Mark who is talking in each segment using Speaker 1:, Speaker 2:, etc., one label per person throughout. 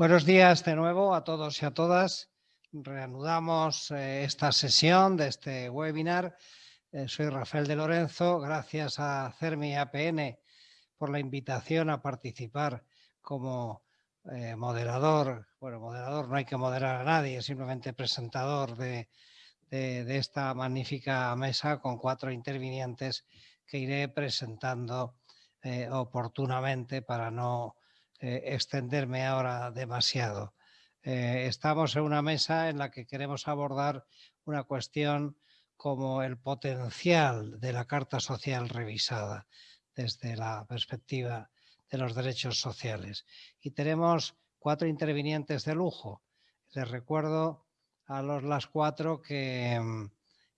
Speaker 1: Buenos días de nuevo a todos y a todas. Reanudamos eh, esta sesión de este webinar. Eh, soy Rafael de Lorenzo. Gracias a CERMI APN por la invitación a participar como eh, moderador. Bueno, moderador no hay que moderar a nadie, simplemente presentador de, de esta magnífica mesa con cuatro intervinientes que iré presentando oportunamente para no eh, extenderme ahora demasiado. Eh, estamos en una mesa en la que queremos abordar una cuestión como el potencial de la Carta Social revisada desde la perspectiva de los derechos sociales. Y tenemos cuatro intervinientes de lujo. Les recuerdo a los las cuatro que mm,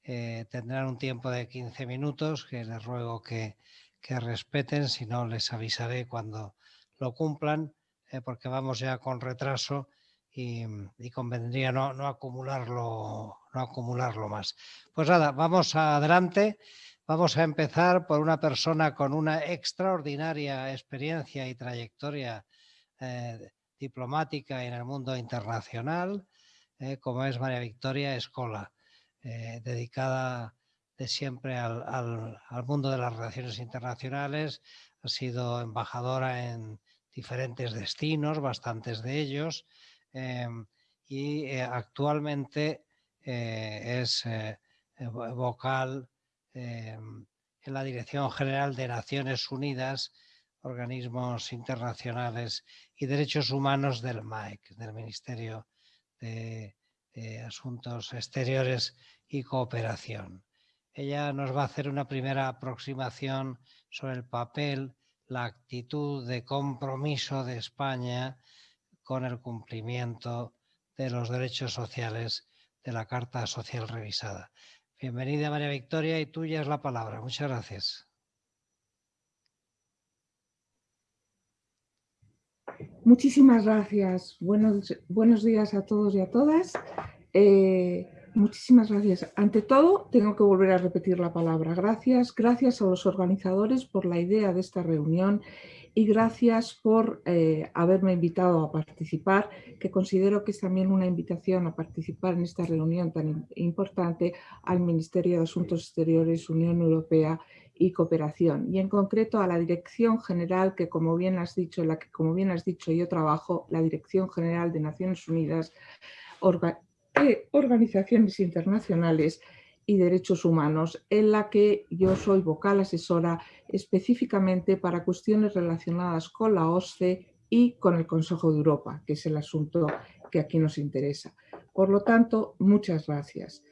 Speaker 1: eh, tendrán un tiempo de 15 minutos, que les ruego que, que respeten, si no les avisaré cuando lo cumplan, eh, porque vamos ya con retraso y, convendría no, acumularlo, no acumularlo más. Pues nada, vamos adelante. Vamos a empezar por una persona con una extraordinaria experiencia y trayectoria eh, diplomática en el mundo internacional, eh, como es María Victoria Escola, dedicada de siempre al, al, mundo de las relaciones internacionales, ha sido embajadora en diferentes destinos, bastantes de ellos, em, y eh, actualmente eh, es eh, vocal en la Dirección General de Naciones Unidas, organismos internacionales y derechos humanos del MAEC, del Ministerio de, Asuntos Exteriores y Cooperación. Ella nos va a hacer una primera aproximación sobre el papel la actitud de compromiso de España con el cumplimiento de los derechos sociales de la Carta Social Revisada. Bienvenida María Victoria y tuya es la palabra. Muchas gracias.
Speaker 2: Muchísimas gracias. Buenos, buenos días a todos y a todas. Eh, Muchísimas gracias. Ante todo, tengo que volver a repetir la palabra. Gracias, gracias a los organizadores por la idea de esta reunión y gracias por eh, haberme invitado a participar, que considero que es también una invitación a participar en esta reunión tan importante al Ministerio de Asuntos Exteriores, Unión Europea y Cooperación, y en concreto a la Dirección General, que como bien has dicho, en la que como bien has dicho yo trabajo, la Dirección General de Naciones Unidas, organizaciones internacionales y derechos humanos, en la que yo soy vocal asesora específicamente para cuestiones relacionadas con la OSCE y con el Consejo de Europa, que es el asunto que aquí nos interesa. Por lo tanto, muchas gracias.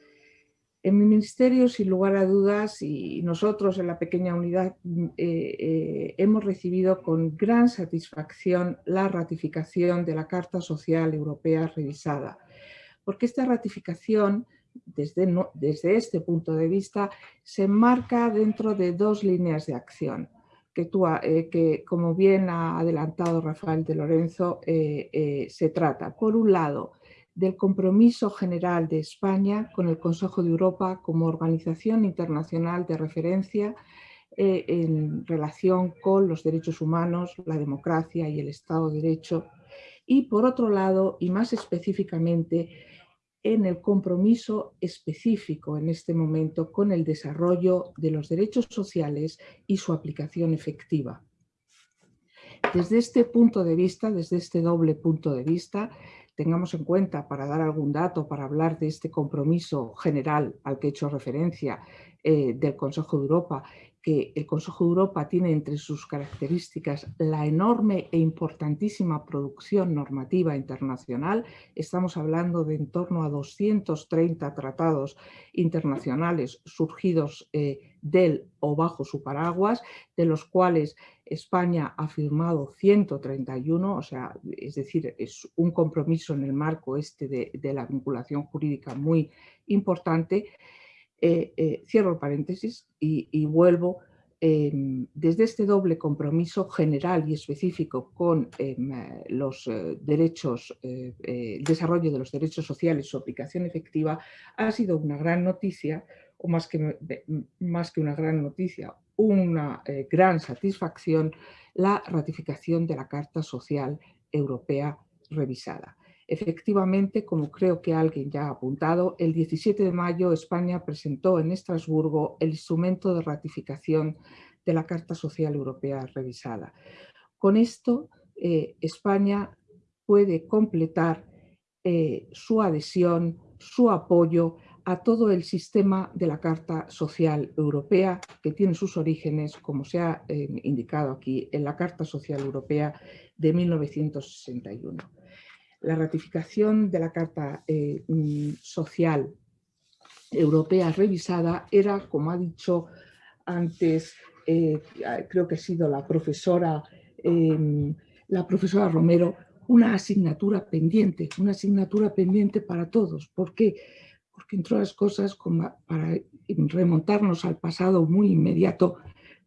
Speaker 2: En mi ministerio, sin lugar a dudas, y nosotros en la pequeña unidad eh, eh, hemos recibido con gran satisfacción la ratificación de la Carta Social Europea revisada, porque esta ratificación, desde, desde este punto de vista, se enmarca dentro de dos líneas de acción, eh, que como bien ha adelantado Rafael de Lorenzo, eh, eh, se trata, por un lado, del compromiso general de España con el Consejo de Europa como organización internacional de referencia en relación con los derechos humanos, la democracia y el Estado de Derecho. Y por otro lado, y más específicamente, en el compromiso específico en este momento con el desarrollo de los derechos sociales y su aplicación efectiva. Desde este punto de vista, desde este doble punto de vista, tengamos en cuenta, para dar algún dato, para hablar de este compromiso general al que he hecho referencia eh, del Consejo de Europa que el Consejo de Europa tiene entre sus características la enorme e importantísima producción normativa internacional. Estamos hablando de en torno a 230 tratados internacionales surgidos eh, del o bajo su paraguas, de los cuales España ha firmado 131, o sea, es decir, es un compromiso en el marco este de, de la vinculación jurídica muy importante. Eh, eh, cierro paréntesis y, vuelvo em, desde este doble compromiso general y específico con em, eh, los derechos, el desarrollo de los derechos sociales, su aplicación efectiva, ha sido una gran noticia, o más que, más que una gran noticia, una gran satisfacción, la ratificación de la Carta Social Europea revisada. Efectivamente, como creo que alguien ya ha apuntado, el 17 de mayo España presentó en Estrasburgo el instrumento de ratificación de la Carta Social Europea revisada. Con esto, eh, España puede completar eh, su adhesión, su apoyo a todo el sistema de la Carta Social Europea, que tiene sus orígenes, como se ha eh, indicado aquí, en la Carta Social Europea de 1961. La ratificación de la Carta eh, mm, Social Europea revisada era, como ha dicho antes, eh, creo que ha sido la profesora, em, la profesora Romero, una asignatura pendiente, una asignatura pendiente para todos. ¿Por qué? porque entre otras cosas, para remontarnos al pasado muy inmediato,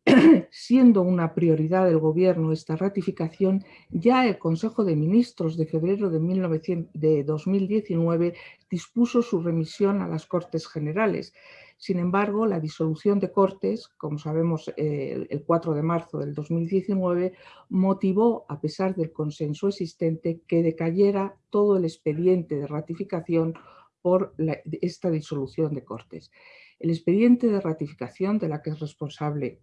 Speaker 2: siendo una prioridad del Gobierno esta ratificación, ya el Consejo de Ministros de febrero de, de 2019 dispuso su remisión a las Cortes Generales. Sin embargo, la disolución de Cortes, como sabemos eh, el 4 de marzo del 2019, motivó, a pesar del consenso existente, que decayera todo el expediente de ratificación por esta disolución de Cortes. El expediente de ratificación de la que es responsable,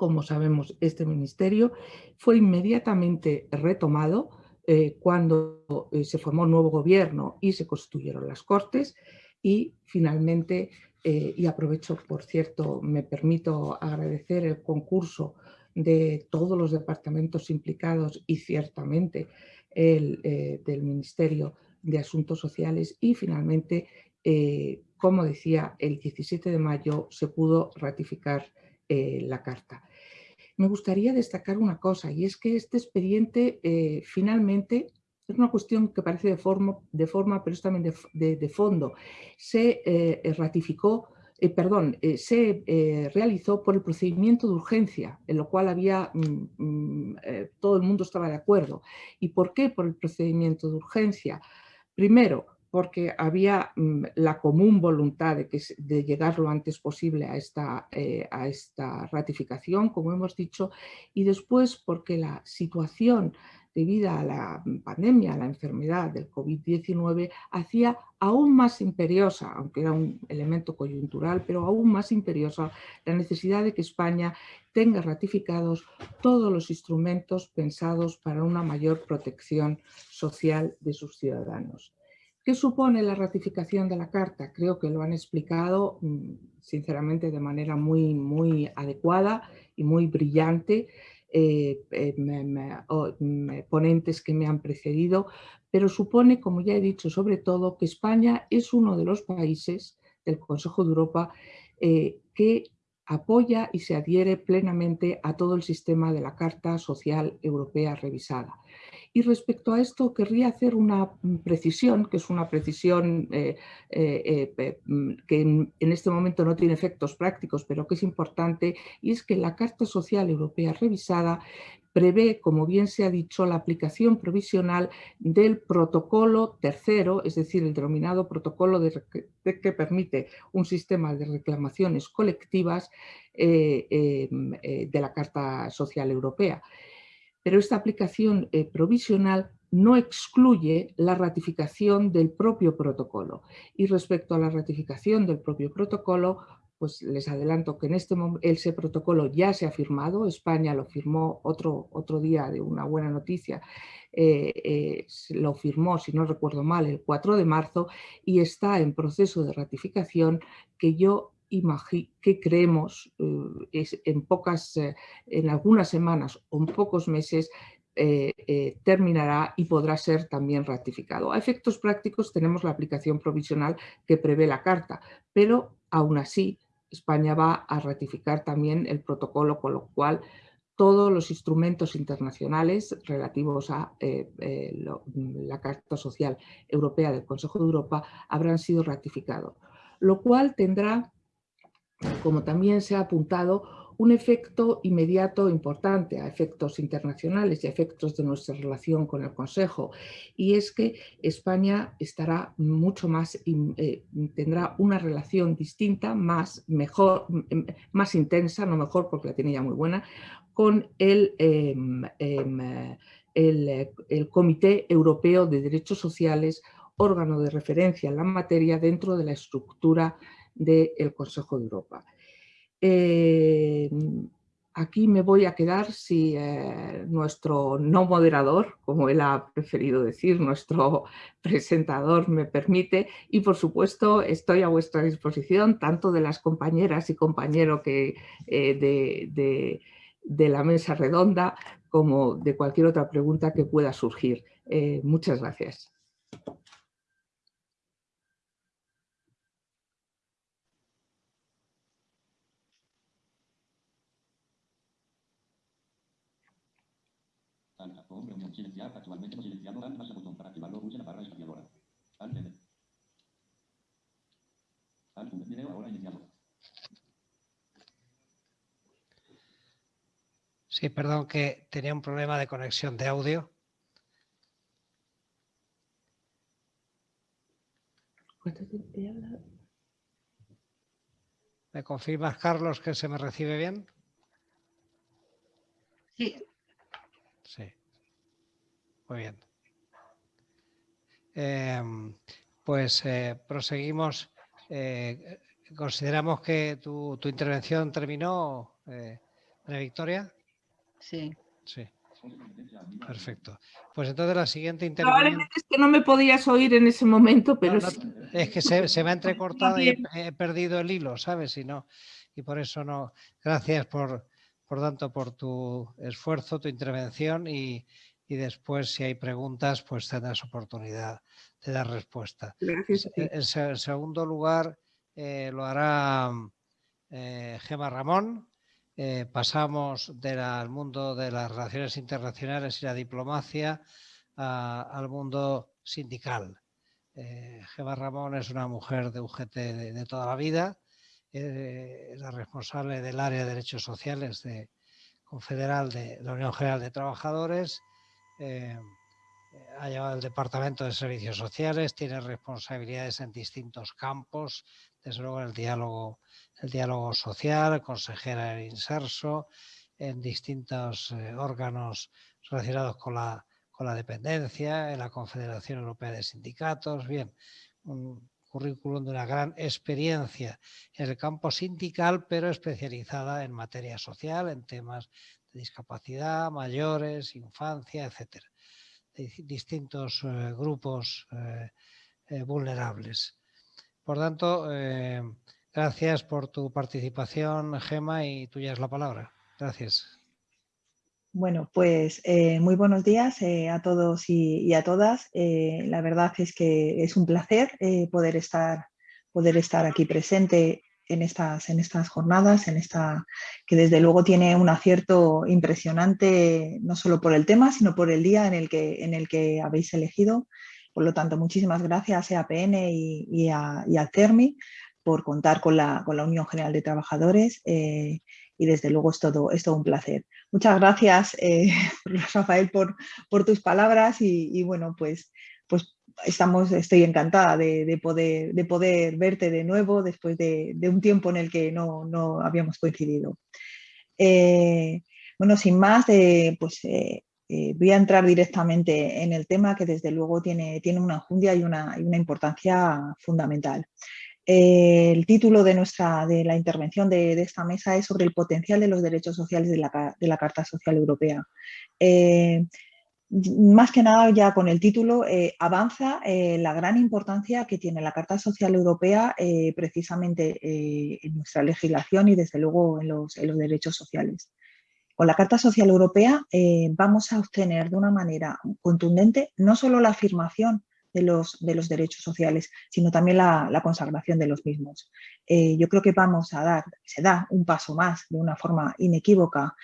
Speaker 2: como sabemos, este ministerio, fue inmediatamente retomado eh, cuando eh, se formó un nuevo gobierno y se constituyeron las Cortes y finalmente, eh, y aprovecho, por cierto, me permito agradecer el concurso de todos los departamentos implicados y ciertamente el del Ministerio de Asuntos Sociales y finalmente, como decía, el 17 de mayo se pudo ratificar la Carta. Me gustaría destacar una cosa y es que este expediente eh, finalmente es una cuestión que parece de forma, de forma pero es también de, fondo. Se ratificó perdón, se realizó por el procedimiento de urgencia, en lo cual había, mm, mm, todo el mundo estaba de acuerdo. ¿Y por qué por el procedimiento de urgencia? Primero, porque había mm, la común voluntad de, que, de, llegar lo antes posible a esta, eh, a esta ratificación, como hemos dicho, y después porque la situación debido a la pandemia, a la enfermedad del COVID-19, hacía aún más imperiosa, aunque era un elemento coyuntural, pero aún más imperiosa la necesidad de que España tenga ratificados todos los instrumentos pensados para una mayor protección social de sus ciudadanos. ¿Qué supone la ratificación de la Carta? Creo que lo han explicado mm, sinceramente de manera muy, muy adecuada y muy brillante eh, eh, ponentes que me han precedido, pero supone, como ya he dicho, sobre todo que España es uno de los países del Consejo de Europa eh, que apoya y se adhiere plenamente a todo el sistema de la Carta Social Europea revisada. Y respecto a esto querría hacer una precisión, que es una precisión eh, eh, eh, mm, que en, este momento no tiene efectos prácticos, pero que es importante, y es que la Carta Social Europea revisada prevé, como bien se ha dicho, la aplicación provisional del protocolo tercero, es decir, el denominado protocolo de, que permite un sistema de reclamaciones colectivas em, de la Carta Social Europea pero esta aplicación eh, provisional no excluye la ratificación del propio protocolo. Y respecto a la ratificación del propio protocolo, pues les adelanto que en este momento ese protocolo ya se ha firmado, España lo firmó otro, otro día de una buena noticia, eh, eh, lo firmó, si no recuerdo mal, el 4 de marzo y está en proceso de ratificación que yo que creemos eh, es en, pocas, eh, en algunas semanas o en pocos meses eh, terminará y podrá ser también ratificado. A efectos prácticos tenemos la aplicación provisional que prevé la Carta, pero aún así España va a ratificar también el protocolo, con lo cual todos los instrumentos internacionales relativos a la Carta Social Europea del Consejo de Europa habrán sido ratificados, lo cual tendrá como también se ha apuntado, un efecto inmediato importante a efectos internacionales y a efectos de nuestra relación con el Consejo. Y es que España estará mucho más, eh, tendrá una relación distinta, más, mejor, más intensa, no mejor porque la tiene ya muy buena, con el, em, em, el, Comité Europeo de Derechos Sociales, órgano de referencia en la materia dentro de la estructura del Consejo de Europa. Eh, aquí me voy a quedar si eh, nuestro no moderador, como él ha preferido decir, nuestro presentador me permite y por supuesto estoy a vuestra disposición tanto de las compañeras y compañeros que, eh, de, de, la mesa redonda como de cualquier otra pregunta que pueda surgir. Muchas gracias.
Speaker 3: actualmente no silenciado Dan más botón para activarlo pulse la barra espaciadora. Al Al video ahora iniciado.
Speaker 1: Sí, perdón que tenía un problema de conexión de audio. ¿Me confirmas, Carlos, que se me recibe bien?
Speaker 4: Sí.
Speaker 1: Sí. Muy bien. Em, pues eh, proseguimos. Eh, ¿Consideramos que tu, intervención terminó, eh, Victoria?
Speaker 4: Sí.
Speaker 1: Sí. Perfecto. Pues entonces la siguiente intervención...
Speaker 2: Probablemente es que no me podías oír en ese momento, pero...
Speaker 1: Es que se, me ha entrecortado y he, perdido el hilo, ¿sabes? Y, no, y por eso no... Gracias por, por tanto, por tu esfuerzo, tu intervención y, y después si hay preguntas pues tendrás oportunidad de dar respuesta. En, segundo lugar eh, lo hará eh, Gema Ramón. Eh, pasamos del mundo de las relaciones internacionales y la diplomacia al mundo sindical. Gema Ramón es una mujer de UGT de, toda la vida, la responsable del área de derechos sociales de Confederal de la Unión General de Trabajadores eh, ha llevado el Departamento de Servicios Sociales, tiene responsabilidades en distintos campos, desde luego el diálogo, el diálogo social, consejera del Inserso, en distintos eh, órganos relacionados con la, con la dependencia, en la Confederación Europea de Sindicatos, bien, un currículum de una gran experiencia en el campo sindical, pero especializada en materia social, en temas discapacidad, mayores, infancia, etcétera, distintos eh, grupos eh, eh, vulnerables. Por tanto, gracias por tu participación, Gema, y tuya es la palabra. Gracias.
Speaker 4: Bueno, pues muy buenos días a todos y, a todas. la verdad es que es un placer poder, estar, poder estar aquí presente en estas, en estas jornadas, en esta, que desde luego tiene un acierto impresionante, no solo por el tema, sino por el día en el que, en el que habéis elegido. Por lo tanto, muchísimas gracias a EAPN y, y, a, y CERMI por contar con la, con la, Unión General de Trabajadores eh, y desde luego es todo, es todo un placer. Muchas gracias, eh, Rafael, por, por tus palabras y, y bueno, pues, pues estamos, estoy encantada de, poder, de poder verte de nuevo después de, un tiempo en el que no, no habíamos coincidido. Eh, bueno, sin más, pues eh, eh, voy a entrar directamente en el tema que desde luego tiene, tiene una enjundia y una, y una importancia fundamental. el título de, nuestra, de la intervención de, esta mesa es sobre el potencial de los derechos sociales de la, de la Carta Social Europea más que nada ya con el título eh, avanza eh, la gran importancia que tiene la Carta Social Europea eh, precisamente en nuestra legislación y desde luego en los, derechos sociales. Con la Carta Social Europea vamos a obtener de una manera contundente no solo la afirmación de los, de los derechos sociales, sino también la, la consagración de los mismos. yo creo que vamos a dar, se da un paso más de una forma inequívoca,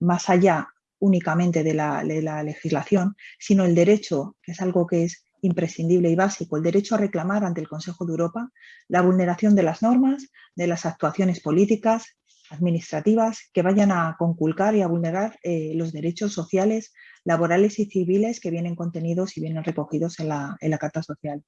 Speaker 4: más allá únicamente de la, legislación, sino el derecho, que es algo que es imprescindible y básico, el derecho a reclamar ante el Consejo de Europa la vulneración de las normas, de las actuaciones políticas, administrativas, que vayan a conculcar y a vulnerar eh, los derechos sociales, laborales y civiles que vienen contenidos y vienen recogidos en la, Carta Social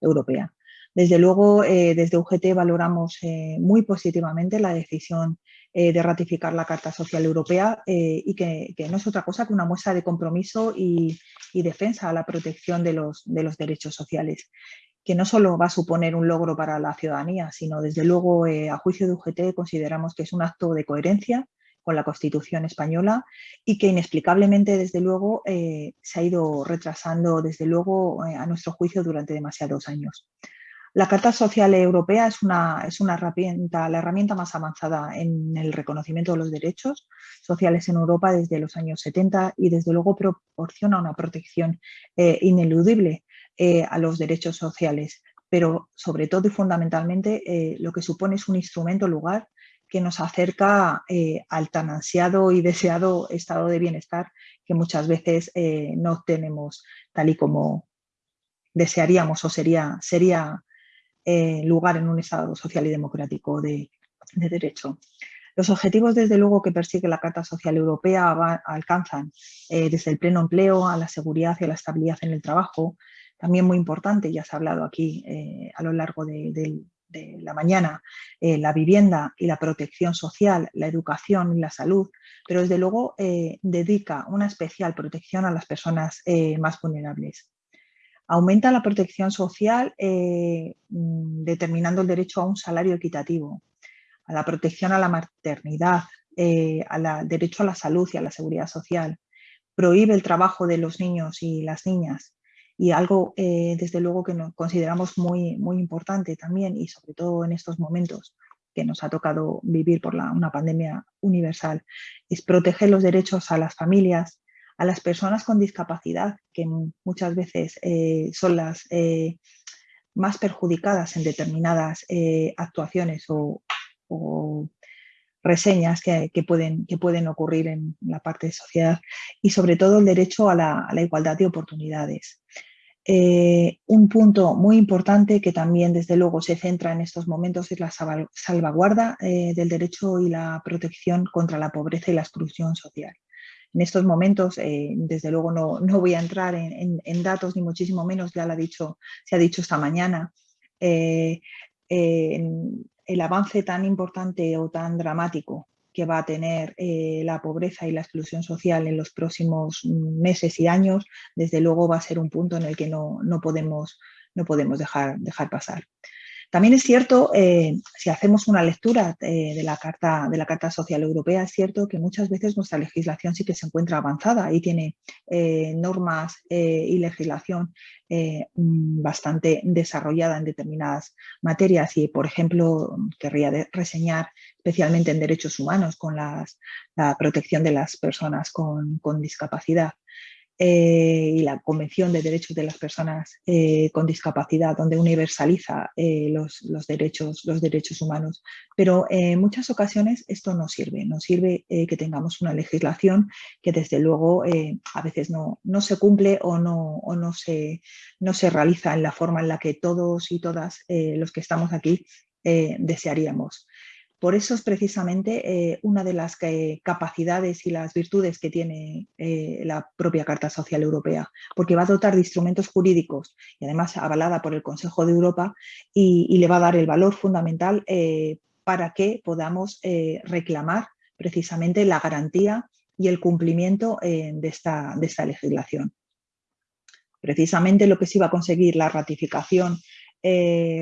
Speaker 4: Europea. Desde luego, eh, desde UGT valoramos eh, muy positivamente la decisión de ratificar la Carta Social Europea y que, no es otra cosa que una muestra de compromiso y, defensa a la protección de los, de los derechos sociales que no solo va a suponer un logro para la ciudadanía, sino desde luego a juicio de UGT consideramos que es un acto de coherencia con la Constitución española y que inexplicablemente, desde luego, eh, se ha ido retrasando, desde luego, eh, a nuestro juicio durante demasiados años. La Carta Social Europea es una, es una herramienta, la herramienta más avanzada en el reconocimiento de los derechos sociales en Europa desde los años 70 y desde luego proporciona una protección eh, ineludible a los derechos sociales, pero sobre todo y fundamentalmente lo que supone es un instrumento lugar que nos acerca eh, al tan ansiado y deseado estado de bienestar que muchas veces eh, no tenemos tal y como desearíamos o sería, sería eh, lugar en un estado social y democrático de, derecho. Los objetivos, desde luego, que persigue la Carta Social Europea alcanzan desde el pleno empleo a la seguridad y a la estabilidad en el trabajo, también muy importante, ya se ha hablado aquí a lo largo del, de la mañana, eh, la vivienda y la protección social, la educación y la salud, pero desde luego eh, dedica una especial protección a las personas eh, más vulnerables. Aumenta la protección social mm, determinando el derecho a un salario equitativo, a la protección a la maternidad, al derecho a la salud y a la seguridad social. Prohíbe el trabajo de los niños y las niñas y algo eh, desde luego que nos consideramos muy, muy importante también y sobre todo en estos momentos que nos ha tocado vivir por la, una pandemia universal, es proteger los derechos a las familias, a las personas con discapacidad, que muchas veces eh, son las eh, más perjudicadas en determinadas actuaciones o, reseñas que, pueden, que pueden ocurrir en la parte de sociedad y sobre todo el derecho a la, igualdad de oportunidades. Eh, un punto muy importante que también desde luego se centra en estos momentos es la salvaguarda eh, del derecho y la protección contra la pobreza y la exclusión social. En estos momentos, eh, desde luego no, no, voy a entrar en, datos ni muchísimo menos, ya lo ha dicho, se ha dicho esta mañana, el avance tan importante o tan dramático que va a tener eh, la pobreza y la exclusión social en los próximos meses y años, desde luego va a ser un punto en el que no, podemos, no podemos dejar, dejar pasar. También es cierto, eh, si hacemos una lectura eh, de, la Carta, de la Carta Social Europea, es cierto que muchas veces nuestra legislación sí que se encuentra avanzada y tiene eh, normas y legislación bastante desarrollada en determinadas materias y, por ejemplo, querría reseñar especialmente en derechos humanos con la protección de las personas con discapacidad. Eh, y la Convención de Derechos de las Personas eh, con Discapacidad, donde universaliza eh, los, derechos, los derechos humanos. Pero en muchas ocasiones esto no sirve, no sirve que tengamos una legislación que desde luego a veces no, no, se cumple o, no, o no, se, no se realiza en la forma en la que todos y todas los que estamos aquí desearíamos. Por eso es precisamente eh, una de las capacidades y las virtudes que tiene eh, la propia Carta Social Europea, porque va a dotar de instrumentos jurídicos y además avalada por el Consejo de Europa y, le va a dar el valor fundamental eh, para que podamos reclamar precisamente la garantía y el cumplimiento de, esta, legislación. Precisamente lo que se iba a conseguir la ratificación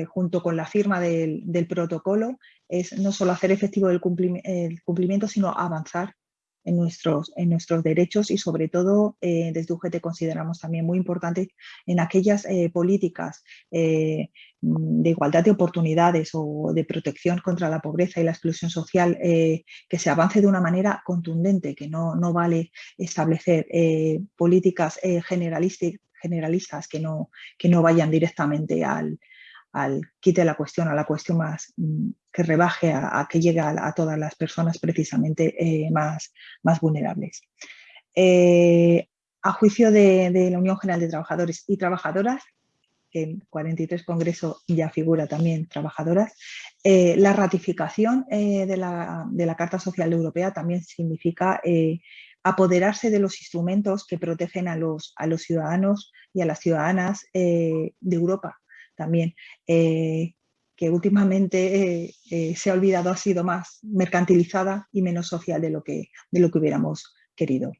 Speaker 4: junto con la firma del, protocolo, es no solo hacer efectivo el, cumplimiento, sino avanzar en nuestros, derechos y sobre todo eh, desde UGT consideramos también muy importante en aquellas eh, políticas de igualdad de oportunidades o de protección contra la pobreza y la exclusión social que se avance de una manera contundente, que no, no vale establecer políticas generalistas que no, que no vayan directamente al, al quite la cuestión, a la cuestión más mm, que rebaje, a, que llegue a, todas las personas precisamente eh, más, más vulnerables. Eh, a juicio de, la Unión General de Trabajadores y Trabajadoras, que en 43 Congreso ya figura también trabajadoras, eh, la ratificación de la, de, la, Carta Social Europea también significa apoderarse de los instrumentos que protegen a los, a los ciudadanos y a las ciudadanas de Europa también. Eh, que últimamente se ha olvidado ha sido más mercantilizada y menos social de lo que, de lo que hubiéramos querido.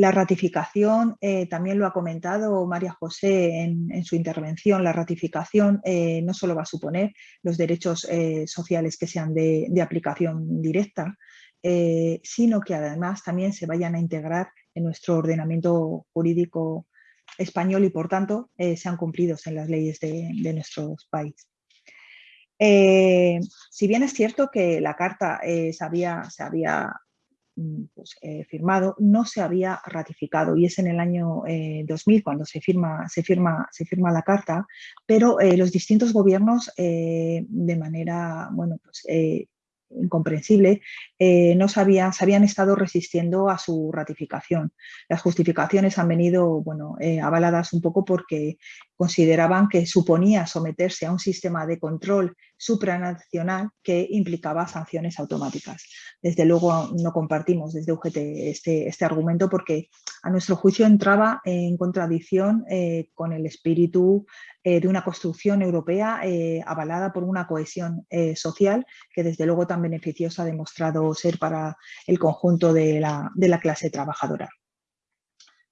Speaker 4: La ratificación, eh, también lo ha comentado María José en, su intervención, la ratificación eh, no solo va a suponer los derechos eh, sociales que sean de, aplicación directa, sino que además también se vayan a integrar en nuestro ordenamiento jurídico español y por tanto sean cumplidos en las leyes de, de nuestro país. si bien es cierto que la carta se había, se había Mm, pues, eh, firmado no se había ratificado y es en el año 2000 eh, cuando se firma, se firma, la carta, pero eh, los distintos gobiernos de manera bueno, pues, incomprensible, no se habían, se habían, estado resistiendo a su ratificación. Las justificaciones han venido bueno, avaladas un poco porque consideraban que suponía someterse a un sistema de control supranacional que implicaba sanciones automáticas. Desde luego no compartimos desde UGT este, este argumento porque a nuestro juicio entraba en contradicción eh, con el espíritu eh, de una construcción europea eh, avalada por una cohesión social que desde luego tan beneficiosa ha demostrado ser para el conjunto de la, de la clase trabajadora.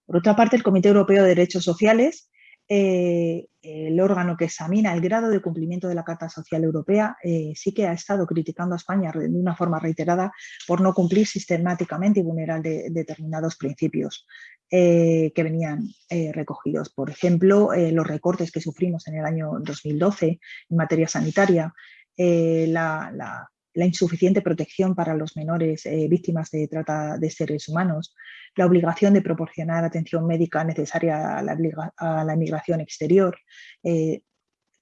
Speaker 4: Por otra parte, el Comité Europeo de Derechos Sociales eh, el órgano que examina el grado de cumplimiento de la Carta Social Europea eh, sí que ha estado criticando a España de una forma reiterada por no cumplir sistemáticamente y vulnerar determinados principios eh, que venían recogidos. Por ejemplo, los recortes que sufrimos en el año 2012 en materia sanitaria, la insuficiente protección para los menores eh, víctimas de trata de seres humanos, la obligación de proporcionar atención médica necesaria a la, inmigración exterior, eh,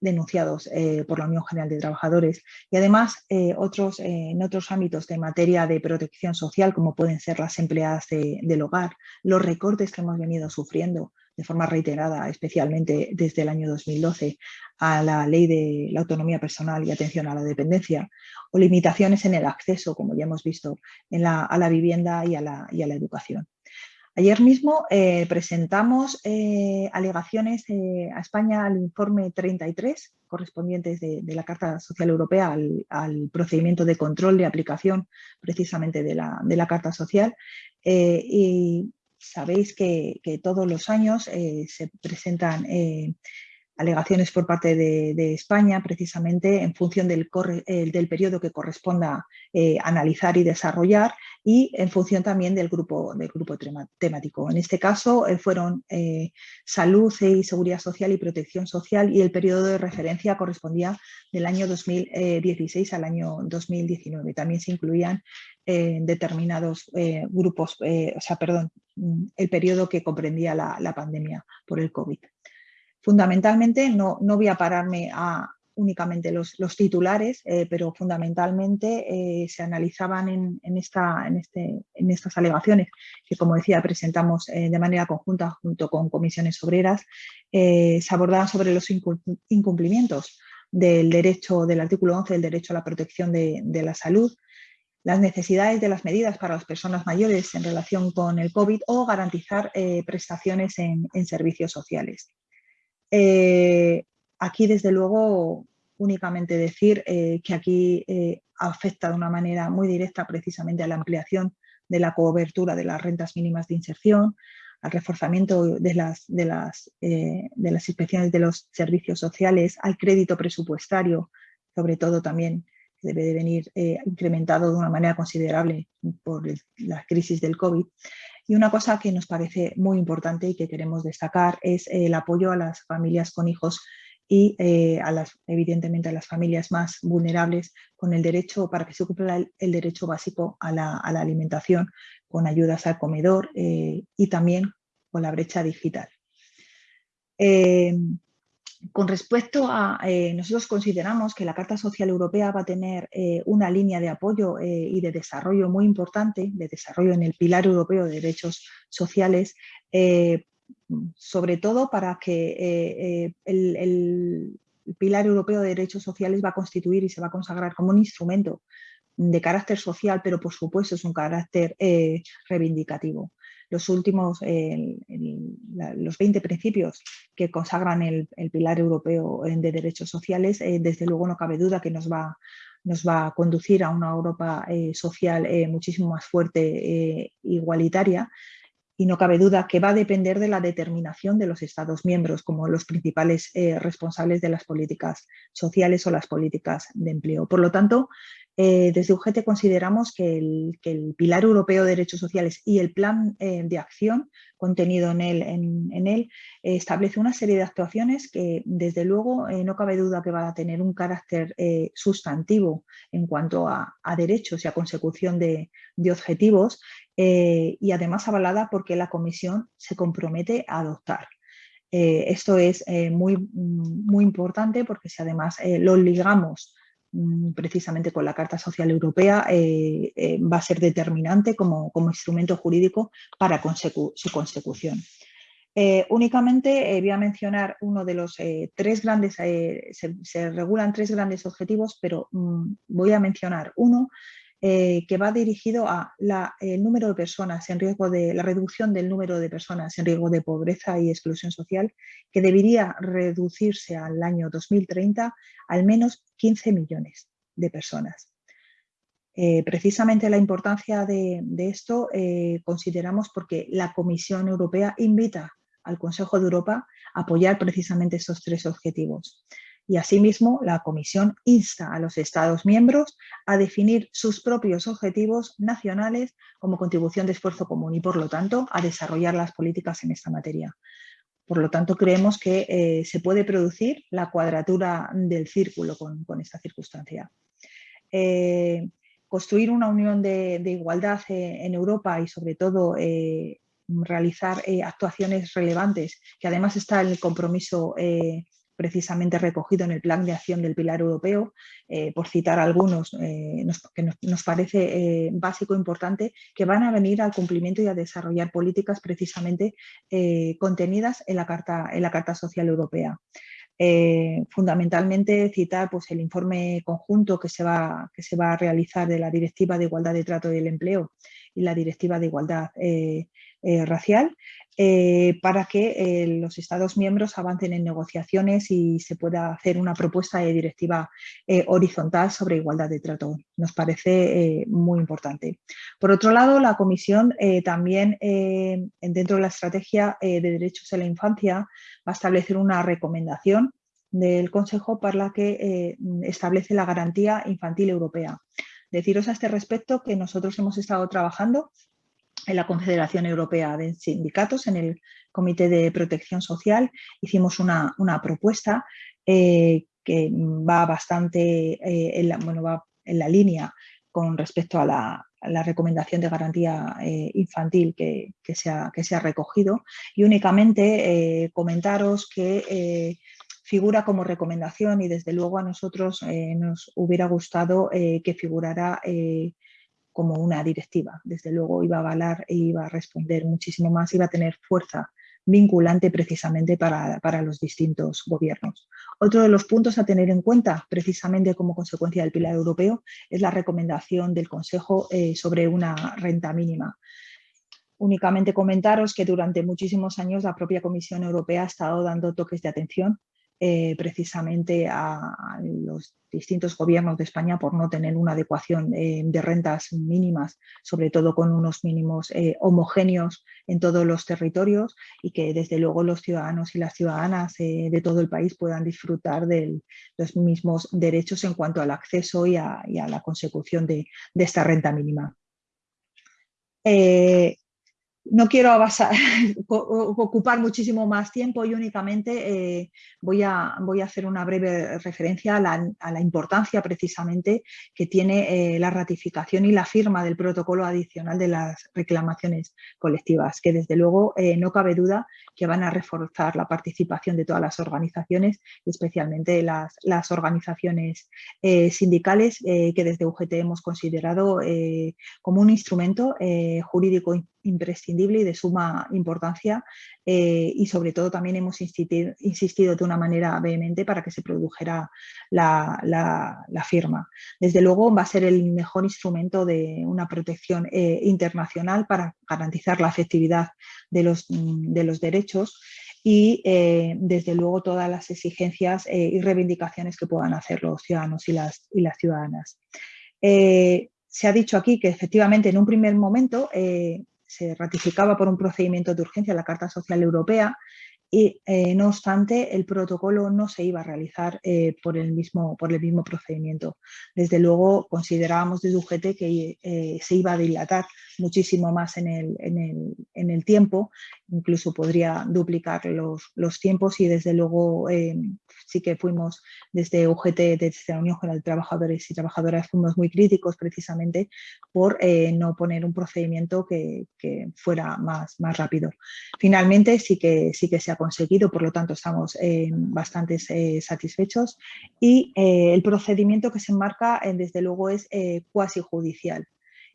Speaker 4: denunciados eh, por la Unión General de Trabajadores. Y además otros, en otros ámbitos de materia de protección social como pueden ser las empleadas del hogar, los recortes que hemos venido sufriendo de forma reiterada, especialmente desde el año 2012, a la ley de la autonomía personal y atención a la dependencia, o limitaciones en el acceso, como ya hemos visto, a la vivienda y a la, educación. Ayer mismo eh, presentamos eh, alegaciones eh, a España al informe 33, correspondientes de, la Carta Social Europea al, procedimiento de control de aplicación precisamente de la, de la Carta Social. y sabéis que, todos los años eh, se presentan eh, alegaciones por parte de, España precisamente en función del, periodo que corresponda eh, analizar y desarrollar y en función también del grupo, del grupo temático. En este caso fueron salud y seguridad social y protección social y el periodo de referencia correspondía del año 2016 al año 2019. También se incluían determinados grupos, o sea, perdón, Mm, el periodo que comprendía la, pandemia por el COVID. Fundamentalmente, no, no voy a pararme a únicamente los, titulares, eh, pero fundamentalmente eh, se analizaban en, esta, en, este, en, estas alegaciones que, como decía, presentamos eh, de manera conjunta junto con comisiones obreras, se abordaban sobre los incumplimientos del derecho, del artículo 11 del derecho a la protección de la salud, las necesidades de las medidas para las personas mayores en relación con el COVID o garantizar eh, prestaciones en, servicios sociales. Eh, aquí, desde luego, únicamente decir eh, que aquí afecta de una manera muy directa precisamente a la ampliación de la cobertura de las rentas mínimas de inserción, al reforzamiento de las, de las, de las inspecciones de los servicios sociales, al crédito presupuestario, sobre todo también debe de venir eh, incrementado de una manera considerable por la crisis del COVID. Y una cosa que nos parece muy importante y que queremos destacar es el apoyo a las familias con hijos y eh, a las, evidentemente a las familias más vulnerables con el derecho, para que se cumpla el, derecho básico a la, alimentación, con ayudas al comedor eh, y también con la brecha digital. Con respecto a, eh, nosotros consideramos que la Carta Social Europea va a tener eh, una línea de apoyo eh, y de desarrollo muy importante, de desarrollo en el pilar europeo de derechos sociales, sobre todo para que el, el, pilar europeo de derechos sociales va a constituir y se va a consagrar como un instrumento de carácter social, pero por supuesto es un carácter reivindicativo. Los últimos, los 20 principios que consagran el, pilar europeo de derechos sociales, eh, desde luego no cabe duda que nos va, nos va a conducir a una Europa eh, social eh, muchísimo más fuerte, igualitaria, y no cabe duda que va a depender de la determinación de los Estados miembros como los principales responsables de las políticas sociales o las políticas de empleo. Por lo tanto, eh, desde UGT consideramos que el, Pilar Europeo de Derechos Sociales y el plan eh, de acción contenido en él, eh, establece una serie de actuaciones que desde luego no cabe duda que va a tener un carácter sustantivo en cuanto a, derechos y a consecución de, objetivos y además avalada porque la Comisión se compromete a adoptar. esto es muy, importante porque si además lo ligamos precisamente con la Carta Social Europea eh, eh, va a ser determinante como, instrumento jurídico para su consecución. Eh, únicamente voy a mencionar uno de los tres grandes, se, regulan tres grandes objetivos, pero mm, voy a mencionar uno eh, que va dirigido a la, el número de personas en riesgo de la reducción del número de personas en riesgo de pobreza y exclusión social, que debería reducirse al año 2030 al menos 15 millones de personas. Eh, precisamente la importancia de, esto eh, consideramos porque la Comisión Europea invita al Consejo de Europa a apoyar precisamente esos tres objetivos y asimismo la Comisión insta a los Estados miembros a definir sus propios objetivos nacionales como contribución de esfuerzo común y por lo tanto a desarrollar las políticas en esta materia. Por lo tanto, creemos que eh, se puede producir la cuadratura del círculo con, esta circunstancia. Eh, construir una unión de, igualdad eh, en Europa y sobre todo realizar actuaciones relevantes, que además está el compromiso precisamente recogido en el Plan de Acción del Pilar Europeo, eh, por citar algunos eh, que nos, parece eh, básico importante, que van a venir al cumplimiento y a desarrollar políticas precisamente contenidas en la, Carta, en la Carta Social Europea. fundamentalmente citar pues, el informe conjunto que se, va, que se va a realizar de la Directiva de Igualdad de Trato del Empleo y la Directiva de Igualdad Racial, eh, para que eh, los Estados miembros avancen en negociaciones y se pueda hacer una propuesta de directiva eh, horizontal sobre igualdad de trato. Nos parece muy importante. Por otro lado, la Comisión también dentro de la estrategia de derechos de la infancia va a establecer una recomendación del Consejo para la que establece la garantía infantil europea. Deciros a este respecto que nosotros hemos estado trabajando en la Confederación Europea de Sindicatos, en el Comité de Protección Social, hicimos una, propuesta eh, que va bastante eh, en, la, bueno, va en la línea con respecto a la, recomendación de garantía eh, infantil que, se ha, que, se ha, recogido. Y únicamente comentaros que figura como recomendación y desde luego a nosotros nos hubiera gustado que figurara como una directiva. Desde luego iba a avalar e iba a responder muchísimo más, iba a tener fuerza vinculante precisamente para, los distintos gobiernos. Otro de los puntos a tener en cuenta, precisamente como consecuencia del pilar europeo, es la recomendación del Consejo eh, sobre una renta mínima. Únicamente comentaros que durante muchísimos años la propia Comisión Europea ha estado dando toques de atención eh, precisamente a, los distintos gobiernos de España por no tener una adecuación eh, de rentas mínimas, sobre todo con unos mínimos eh, homogéneos en todos los territorios y que desde luego los ciudadanos y las ciudadanas de todo el país puedan disfrutar de los mismos derechos en cuanto al acceso y a, la consecución de, esta renta mínima. No quiero ocupar muchísimo más tiempo y únicamente eh, voy, a, voy, a, hacer una breve referencia a la, importancia precisamente que tiene eh, la ratificación y la firma del protocolo adicional de las reclamaciones colectivas, que desde luego eh, no cabe duda que van a reforzar la participación de todas las organizaciones, especialmente las, las organizaciones sindicales que desde UGT hemos considerado como un instrumento jurídico imprescindible y de suma importancia eh, y sobre todo también hemos insistido, de una manera vehemente para que se produjera la, firma. Desde luego va a ser el mejor instrumento de una protección eh, internacional para garantizar la efectividad de los, de los derechos y eh, desde luego todas las exigencias y reivindicaciones que puedan hacer los ciudadanos y las, y las ciudadanas. se ha dicho aquí que efectivamente en un primer momento se ratificaba por un procedimiento de urgencia la Carta Social Europea y eh, no obstante el protocolo no se iba a realizar eh, por, el mismo, por el mismo procedimiento. Desde luego considerábamos desde UGT que eh, se iba a dilatar muchísimo más en el, en el, tiempo, incluso podría duplicar los, los tiempos y desde luego sí que fuimos desde UGT, desde la Unión General de Trabajadores y Trabajadoras, fuimos muy críticos precisamente por eh, no poner un procedimiento que, fuera más, más rápido. Finalmente sí que, sí que se ha conseguido, por lo tanto estamos eh, bastante eh, satisfechos y el procedimiento que se enmarca desde luego es cuasi judicial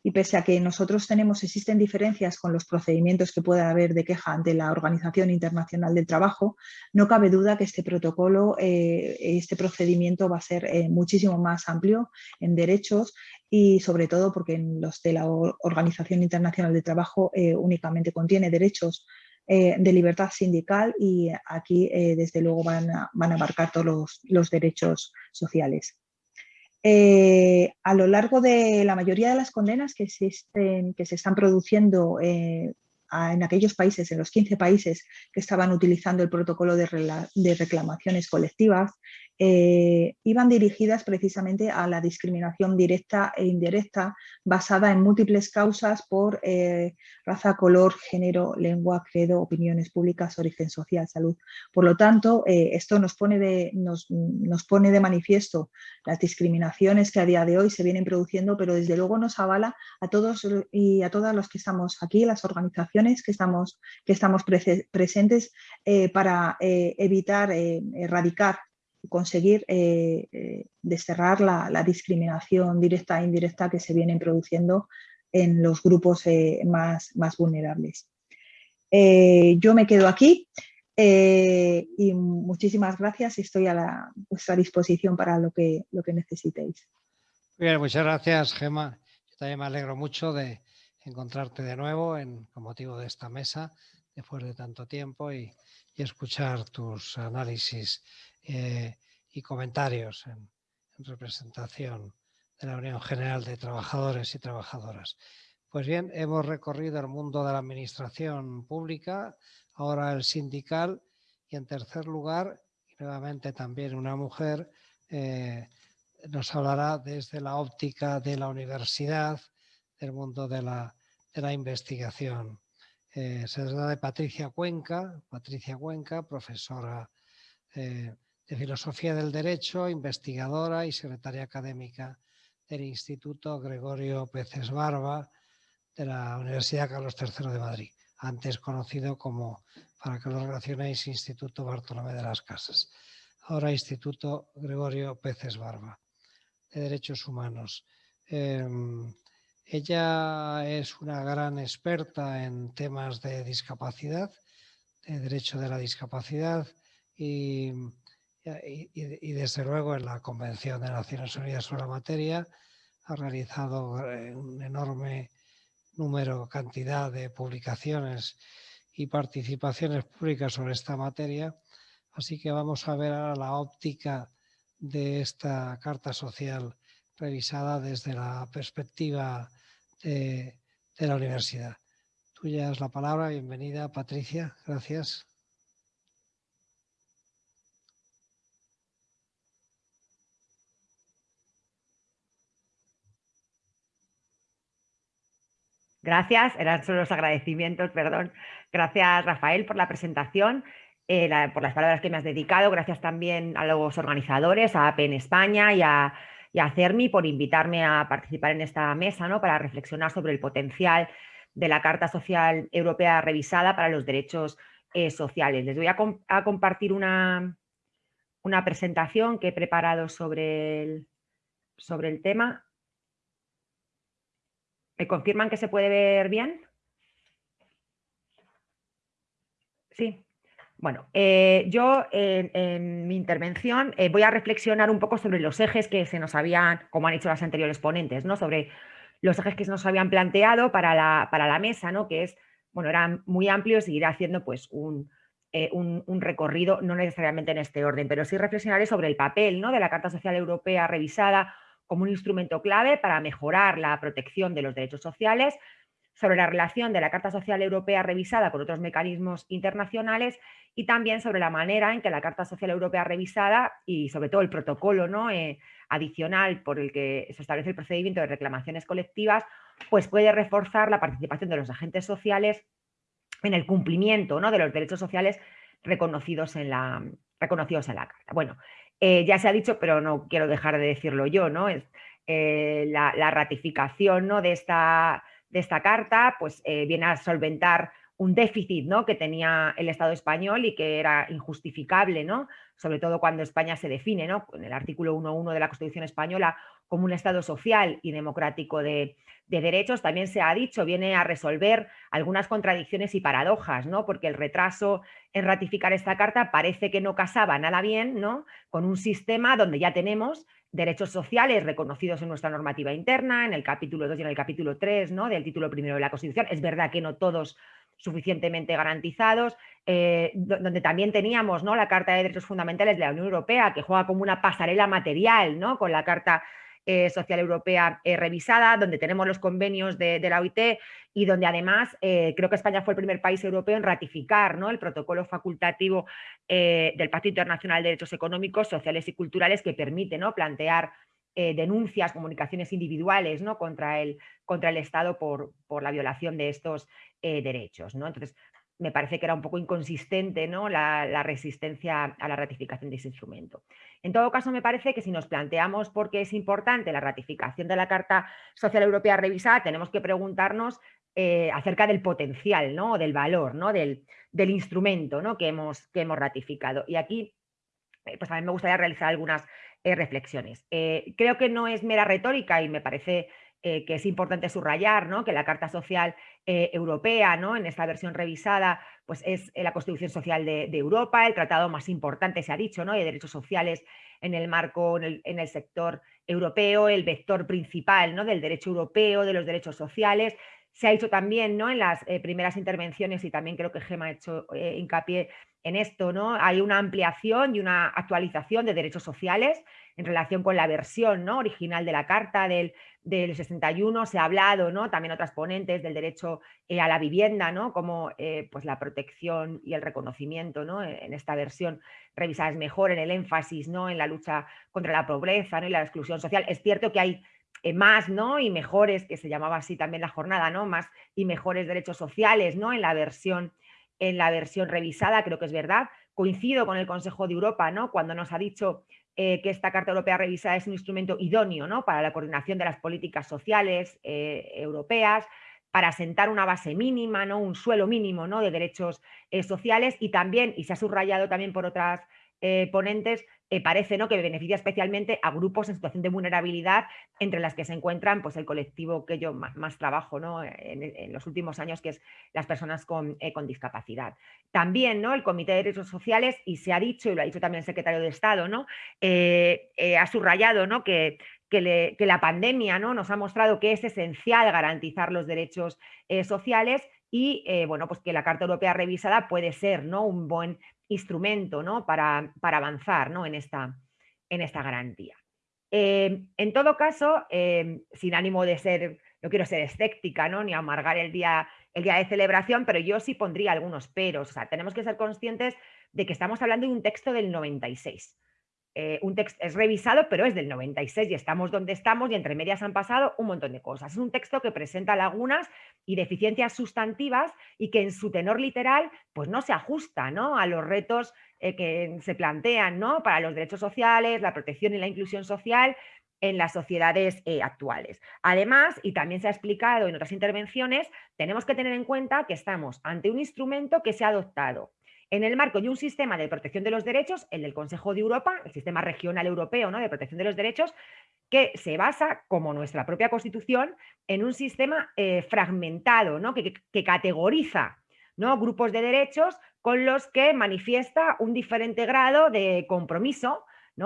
Speaker 4: y pese a que nosotros tenemos, existen diferencias con los procedimientos que pueda haber de queja ante la Organización Internacional del Trabajo, no cabe duda que este protocolo, eh, este procedimiento va a ser eh, muchísimo más amplio en derechos y sobre todo porque en los de la Organización Internacional del Trabajo eh, únicamente contiene derechos de libertad sindical y aquí desde luego van a, van a abarcar todos los derechos sociales. Eh, a lo largo de la mayoría de las condenas que, existen, que se están produciendo eh, en aquellos países, en los 15 países que estaban utilizando el protocolo de, reclamaciones colectivas, eh, iban dirigidas precisamente a la discriminación directa e indirecta basada en múltiples causas por eh, raza, color, género, lengua, credo, opiniones públicas, origen social, salud. Por lo tanto, eh, esto nos pone, de, nos, pone de manifiesto las discriminaciones que a día de hoy se vienen produciendo, pero desde luego nos avala a todos y a todas los que estamos aquí, las organizaciones que estamos, que estamos presentes para evitar, erradicar conseguir eh, eh, desterrar la, discriminación directa e indirecta que se vienen produciendo en los grupos eh, más, vulnerables. yo me quedo aquí y muchísimas gracias estoy a la, vuestra disposición para lo que, lo que necesitéis.
Speaker 1: Bien, muchas gracias, Gema. Yo también me alegro mucho de encontrarte de nuevo con motivo de esta mesa después de tanto tiempo y escuchar tus análisis eh, y comentarios en, representación de la Unión General de Trabajadores y Trabajadoras. Pues bien, hemos recorrido el mundo de la administración pública, ahora el sindical y en tercer lugar, y nuevamente también una mujer, eh, nos hablará desde la óptica de la universidad, del mundo de la, de la investigación. Eh, se trata de Patricia Cuenca, Patricia Cuenca, profesora de Filosofía del Derecho, investigadora y secretaria académica del Instituto Gregorio Peces Barba de la Universidad Carlos III de Madrid, antes conocido como, para que lo relacionéis, Instituto Bartolomé de las Casas, ahora Instituto Gregorio Peces Barba de Derechos Humanos. Em, ella es una gran experta en temas de discapacidad, de derecho de la discapacidad y y, desde luego en la Convención de Naciones Unidas sobre la materia ha realizado eh, un enorme número, cantidad de publicaciones y participaciones públicas sobre esta materia. Así que vamos a ver ahora la óptica de esta Carta Social revisada desde la perspectiva de, de la universidad. Tuya es la palabra. Bienvenida, Patricia. Gracias.
Speaker 5: Gracias, eran solo los agradecimientos, perdón. Gracias, Rafael, por la presentación, eh, por las palabras que me has dedicado. Gracias también a los organizadores, a APE en España y a, CERMI por invitarme a participar en esta mesa ¿no? para reflexionar sobre el potencial de la Carta Social Europea revisada para los derechos eh, sociales. Les voy a, compartir una, una, presentación que he preparado sobre sobre el tema. ¿Me confirman que se puede ver bien? Sí. Bueno, eh, yo en, mi intervención eh, voy a reflexionar un poco sobre los ejes que se nos habían, como han hecho las anteriores ponentes, ¿no? sobre los ejes que se nos habían planteado para la, para la mesa, ¿no? que es, bueno, eran muy amplios y iré haciendo pues eh, un, un, recorrido, no necesariamente en este orden, pero sí reflexionaré sobre el papel ¿no? de la Carta Social Europea revisada como un instrumento clave para mejorar la protección de los derechos sociales, sobre la relación de la Carta Social Europea revisada con otros mecanismos internacionales y también sobre la manera en que la Carta Social Europea revisada y sobre todo el protocolo ¿no? Eh, adicional por el que se establece el procedimiento de reclamaciones colectivas, pues puede reforzar la participación de los agentes sociales en el cumplimiento ¿no? de los derechos sociales reconocidos en la, reconocidos en la Carta. Bueno, eh, ya se ha dicho, pero no quiero dejar de decirlo yo, ¿no? Es, eh, la, ratificación ¿no? de esta de esta carta pues, eh, viene a solventar un déficit ¿no? que tenía el Estado español y que era injustificable, ¿no? sobre todo cuando España se define ¿no? en el artículo 1.1 de la Constitución española como un Estado social y democrático de, derechos, también se ha dicho, viene a resolver algunas contradicciones y paradojas, ¿no? porque el retraso en ratificar esta carta parece que no casaba nada bien ¿no? con un sistema donde ya tenemos derechos sociales reconocidos en nuestra normativa interna, en el capítulo 2 y en el capítulo 3 ¿no? del título primero de la Constitución. Es verdad que no todos suficientemente garantizados, eh, donde también teníamos ¿no? la Carta de Derechos Fundamentales de la Unión Europea, que juega como una pasarela material ¿no? con la Carta eh, Social Europea eh, revisada, donde tenemos los convenios de, la OIT y donde además creo que España fue el primer país europeo en ratificar ¿no? el protocolo facultativo del Pacto Internacional de Derechos Económicos, Sociales y Culturales que permite ¿no? plantear denuncias, comunicaciones individuales ¿no? contra, el, contra el Estado por, por la violación de estos derechos. ¿no? Entonces, me parece que era un poco inconsistente ¿no? la, resistencia a la ratificación de ese instrumento. En todo caso, me parece que si nos planteamos por qué es importante la ratificación de la Carta Social Europea revisada, tenemos que preguntarnos eh, acerca del potencial, ¿no? del valor, ¿no? del, del instrumento ¿no? que, hemos, que hemos ratificado. Y aquí eh, pues a me gustaría realizar algunas eh, reflexiones. creo que no es mera retórica y me parece que es importante subrayar ¿no? que la Carta Social eh, europea, ¿no? en esta versión revisada, pues es eh, la Constitución Social de, Europa, el tratado más importante, se ha dicho, ¿no? de derechos sociales en el marco, en el, sector europeo, el vector principal ¿no? del derecho europeo, de los derechos sociales. Se ha dicho también ¿no? en las eh, primeras intervenciones y también creo que Gema ha hecho hincapié en esto, ¿no? Hay una ampliación y una actualización de derechos sociales en relación con la versión ¿no? original de la Carta del, del 61, se ha hablado, ¿no? también otras ponentes del derecho eh, a la vivienda, ¿no? como eh, pues la protección y el reconocimiento ¿no? en esta versión revisada es mejor, en el énfasis ¿no? en la lucha contra la pobreza ¿no? y la exclusión social. Es cierto que hay eh, más ¿no? y mejores, que se llamaba así también la jornada, ¿no? más y mejores derechos sociales ¿no? en, la versión, en la versión revisada, creo que es verdad. Coincido con el Consejo de Europa ¿no? cuando nos ha dicho eh, que esta Carta Europea revisada es un instrumento idóneo ¿no? para la coordinación de las políticas sociales eh, europeas, para sentar una base mínima, ¿no? un suelo mínimo ¿no? de derechos sociales y también, y se ha subrayado también por otras ponentes, eh, parece ¿no? que beneficia especialmente a grupos en situación de vulnerabilidad, entre las que se encuentran pues, el colectivo que yo más, trabajo ¿no? en, los últimos años, que es las personas con, eh, con, discapacidad. También ¿no? el Comité de Derechos Sociales, y se ha dicho, y lo ha dicho también el secretario de Estado, ¿no? ha subrayado ¿no? que, que, que, la pandemia ¿no? nos ha mostrado que es esencial garantizar los derechos sociales y bueno, pues que la Carta Europea revisada puede ser ¿no? un buen instrumento ¿no? para, para, avanzar ¿no? en, esta, en esta garantía. Em, en todo caso, em, sin ánimo de ser, no quiero ser escéptica ¿no? ni amargar el día, el día de celebración, pero yo sí pondría algunos peros. O sea, tenemos que ser conscientes de que estamos hablando de un texto del 96. Eh, un texto es revisado, pero es del 96 y estamos donde estamos y entre medias han pasado un montón de cosas. Es un texto que presenta lagunas y deficiencias sustantivas y que en su tenor literal pues no se ajusta ¿no? a los retos eh, que se plantean ¿no? para los derechos sociales, la protección y la inclusión social en las sociedades eh, actuales. Además, y también se ha explicado en otras intervenciones, tenemos que tener en cuenta que estamos ante un instrumento que se ha adoptado en el marco de un sistema de protección de los derechos, el del Consejo de Europa, el sistema regional europeo de protección de los derechos, que se basa, como nuestra propia Constitución, en un sistema eh, fragmentado, que, categoriza grupos de derechos con los que manifiesta un diferente grado de compromiso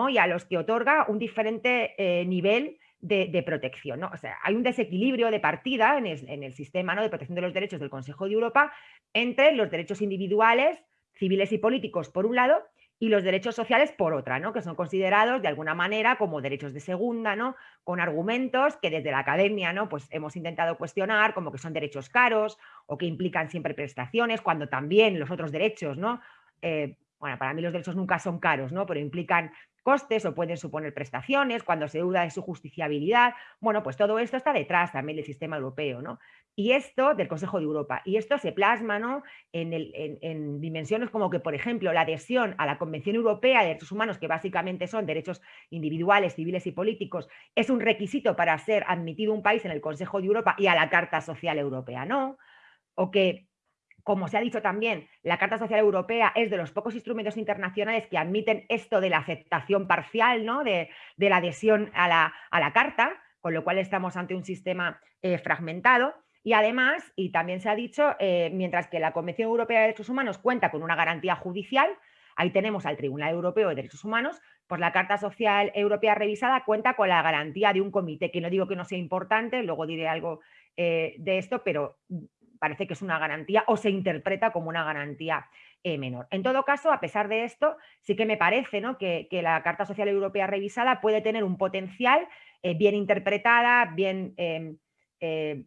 Speaker 5: y a los que otorga un diferente eh, nivel de, protección. O sea, hay un desequilibrio de partida en el, sistema de protección de los derechos del Consejo de Europa entre los derechos individuales, civiles y políticos por un lado y los derechos sociales por otra, ¿no? que son considerados de alguna manera como derechos de segunda, ¿no? con argumentos que desde la academia ¿no? pues hemos intentado cuestionar, como que son derechos caros o que implican siempre prestaciones, cuando también los otros derechos, ¿no? Eh, bueno, para mí los derechos nunca son caros, ¿no? pero implican costes o pueden suponer prestaciones, cuando se duda de su justiciabilidad. Bueno, pues todo esto está detrás también del sistema europeo, ¿no? Y esto del Consejo de Europa. Y esto se plasma ¿no? en, en, dimensiones como que, por ejemplo, la adhesión a la Convención Europea de Derechos Humanos, que básicamente son derechos individuales, civiles y políticos, es un requisito para ser admitido un país en el Consejo de Europa y a la Carta Social Europea, ¿no? O que como se ha dicho también, la Carta Social Europea es de los pocos instrumentos internacionales que admiten esto de la aceptación parcial, ¿no? de, la adhesión a la, Carta, con lo cual estamos ante un sistema eh, fragmentado. Y además, y también se ha dicho, eh, mientras que la Convención Europea de Derechos Humanos cuenta con una garantía judicial, ahí tenemos al Tribunal Europeo de Derechos Humanos, pues la Carta Social Europea revisada cuenta con la garantía de un comité, que no digo que no sea importante, luego diré algo eh, de esto, pero parece que es una garantía o se interpreta como una garantía eh, menor. En todo caso, a pesar de esto, sí que me parece ¿no? que, la Carta Social Europea revisada puede tener un potencial eh, bien interpretada, bien em, eh,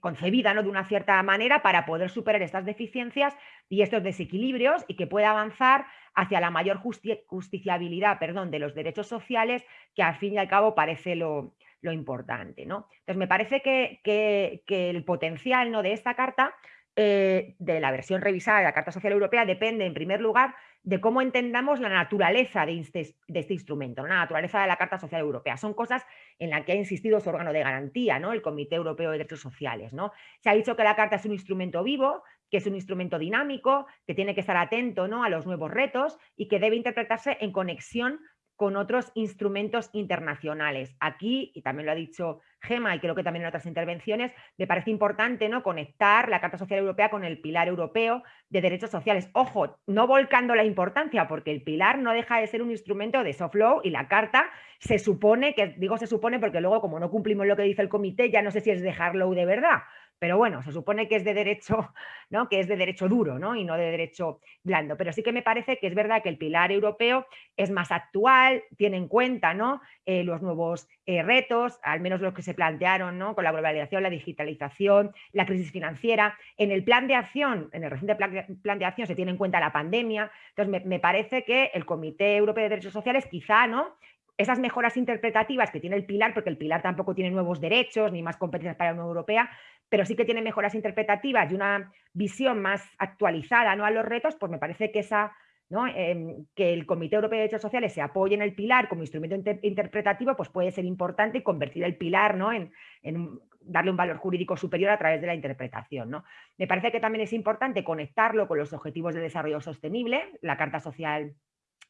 Speaker 5: concebida ¿no? de una cierta manera para poder superar estas deficiencias y estos desequilibrios y que pueda avanzar hacia la mayor justiciabilidad perdón, de los derechos sociales que al fin y al cabo parece lo, lo importante. ¿no? Entonces, me parece que, el potencial ¿no? de esta carta, eh, de la versión revisada de la Carta Social Europea, depende en primer lugar de cómo entendamos la naturaleza de este, de este instrumento, la naturaleza de la Carta Social Europea. Son cosas en las que ha insistido su órgano de garantía, ¿no? el Comité Europeo de Derechos Sociales. ¿no? Se ha dicho que la Carta es un instrumento vivo, que es un instrumento dinámico, que tiene que estar atento ¿no? a los nuevos retos y que debe interpretarse en conexión con otros instrumentos internacionales. Aquí, y también lo ha dicho Gema y creo que también en otras intervenciones, me parece importante ¿no? conectar la Carta Social Europea con el pilar europeo de derechos sociales. Ojo, no volcando la importancia, porque el pilar no deja de ser un instrumento de soft law y la Carta se supone, que digo se supone porque luego como no cumplimos lo que dice el comité, ya no sé si es dejarlo de verdad, pero bueno, se supone que es de derecho, ¿no? que es de derecho duro ¿no? y no de derecho blando. Pero sí que me parece que es verdad que el pilar europeo es más actual, tiene en cuenta ¿no? Eh, los nuevos eh, retos, al menos los que se plantearon ¿no? con la globalización, la digitalización, la crisis financiera. En el plan de acción, en el reciente plan de acción se tiene en cuenta la pandemia. Entonces me, me parece que el Comité Europeo de Derechos Sociales quizá ¿no? esas mejoras interpretativas que tiene el pilar, porque el pilar tampoco tiene nuevos derechos ni más competencias para la Unión Europea, pero sí que tiene mejoras interpretativas y una visión más actualizada ¿no? a los retos, pues me parece que esa ¿no? Em, que el Comité Europeo de Derechos Sociales se apoye en el pilar como instrumento interpretativo, pues puede ser importante y convertir el pilar ¿no? en, darle un valor jurídico superior a través de la interpretación. ¿no? Me parece que también es importante conectarlo con los objetivos de desarrollo sostenible, la Carta Social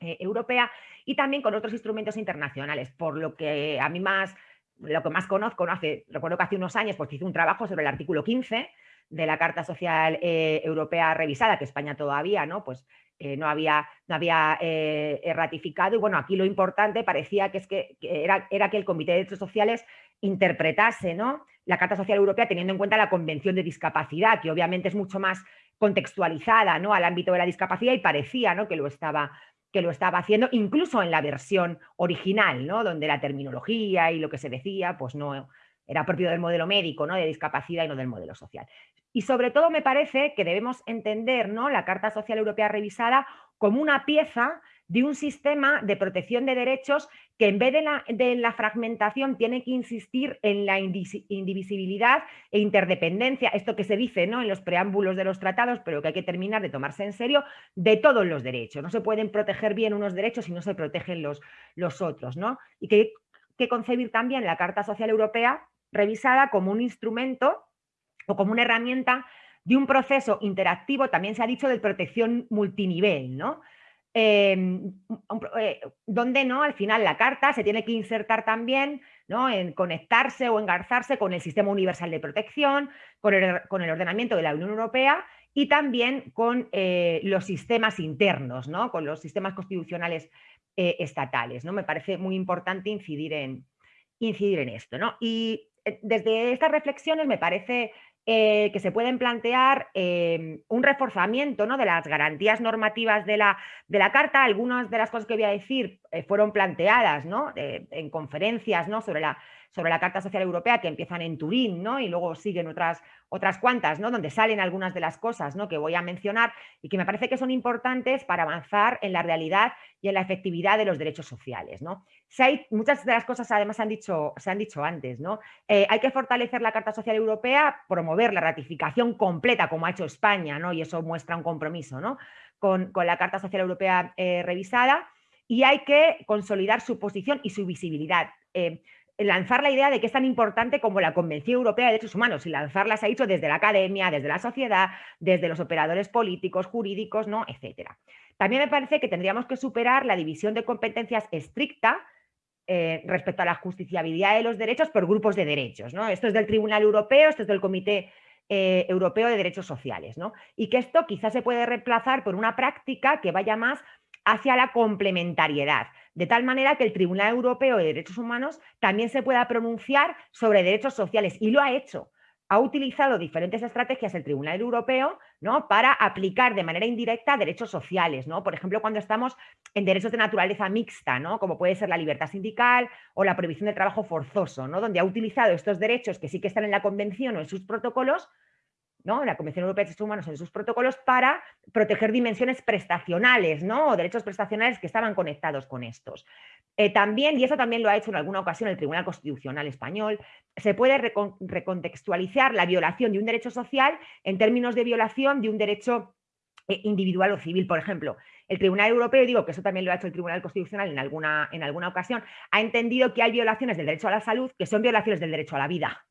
Speaker 5: eh, Europea, y también con otros instrumentos internacionales, por lo que a mí más lo que más conozco, ¿no? hace, recuerdo que hace unos años pues, hice un trabajo sobre el artículo 15 de la Carta Social eh, Europea revisada, que España todavía ¿no? Pues, eh, no había, no había eh, ratificado. Y bueno, aquí lo importante parecía que, es que, era, era, que el Comité de Derechos Sociales interpretase ¿no? la Carta Social Europea teniendo en cuenta la Convención de Discapacidad, que obviamente es mucho más contextualizada ¿no? al ámbito de la discapacidad y parecía ¿no? que lo estaba que lo estaba haciendo, incluso en la versión original, ¿no? donde la terminología y lo que se decía pues no era propio del modelo médico, ¿no? de discapacidad y no del modelo social. Y sobre todo me parece que debemos entender ¿no? la Carta Social Europea revisada como una pieza de un sistema de protección de derechos que en vez de la, fragmentación tiene que insistir en la indivisibilidad e interdependencia, esto que se dice ¿no? en los preámbulos de los tratados, pero que hay que terminar de tomarse en serio, de todos los derechos. No se pueden proteger bien unos derechos si no se protegen los, los otros. ¿no? Y que que concebir también la Carta Social Europea revisada como un instrumento o como una herramienta de un proceso interactivo, también se ha dicho, de protección multinivel, ¿no? Em, eh, donde no, al final la carta se tiene que insertar también ¿no? en conectarse o engarzarse con el sistema universal de protección, con el, con el ordenamiento de la Unión Europea y también con eh, los sistemas internos, ¿no? con los sistemas constitucionales eh, estatales. ¿no? Me parece muy importante incidir en, incidir en esto. ¿no? Y desde estas reflexiones me parece eh, que se pueden plantear em, un reforzamiento ¿no? de las garantías normativas de la, de la, Carta. Algunas de las cosas que voy a decir eh, fueron planteadas ¿no? en conferencias ¿no? sobre la sobre la Carta Social Europea que empiezan en Turín. Y luego siguen otras, otras cuantas. Donde salen algunas de las cosas. Que voy a mencionar y que me parece que son importantes para avanzar en la realidad y en la efectividad de los derechos sociales, muchas de las cosas además se han dicho, se han dicho antes, ¿no? Eh, hay que fortalecer la Carta Social Europea, promover la ratificación completa como ha hecho España, ¿no? Y eso muestra un compromiso, ¿no? Con, la Carta Social Europea eh, revisada y hay que consolidar su posición y su visibilidad. Eh, lanzar la idea de que es tan importante como la Convención Europea de Derechos Humanos y lanzarla se ha hecho desde la academia, desde la sociedad, desde los operadores políticos, jurídicos, ¿no? etcétera. También me parece que tendríamos que superar la división de competencias estricta eh, respecto a la justiciabilidad de los derechos por grupos de derechos. ¿no? Esto es del Tribunal Europeo, esto es del Comité eh, Europeo de Derechos Sociales. ¿no? Y que esto quizás se puede reemplazar por una práctica que vaya más hacia la complementariedad de tal manera que el Tribunal Europeo de Derechos Humanos también se pueda pronunciar sobre derechos sociales y lo ha hecho. Ha utilizado diferentes estrategias el Tribunal Europeo ¿no? para aplicar de manera indirecta derechos sociales, ¿no? por ejemplo, cuando estamos en derechos de naturaleza mixta, ¿no? como puede ser la libertad sindical o la prohibición de trabajo forzoso, ¿no? donde ha utilizado estos derechos que sí que están en la Convención o en sus protocolos la Convención Europea de Derechos Humanos en sus protocolos para proteger dimensiones prestacionales ¿no? o derechos prestacionales que estaban conectados con estos. Eh, también, y eso también lo ha hecho en alguna ocasión el Tribunal Constitucional Español, se puede recontextualizar la violación de un derecho social en términos de violación de un derecho eh, individual o civil, por ejemplo. El Tribunal Europeo, digo que eso también lo ha hecho el Tribunal Constitucional en alguna, en alguna ocasión, ha entendido que hay violaciones del derecho a la salud que son violaciones del derecho a la vida.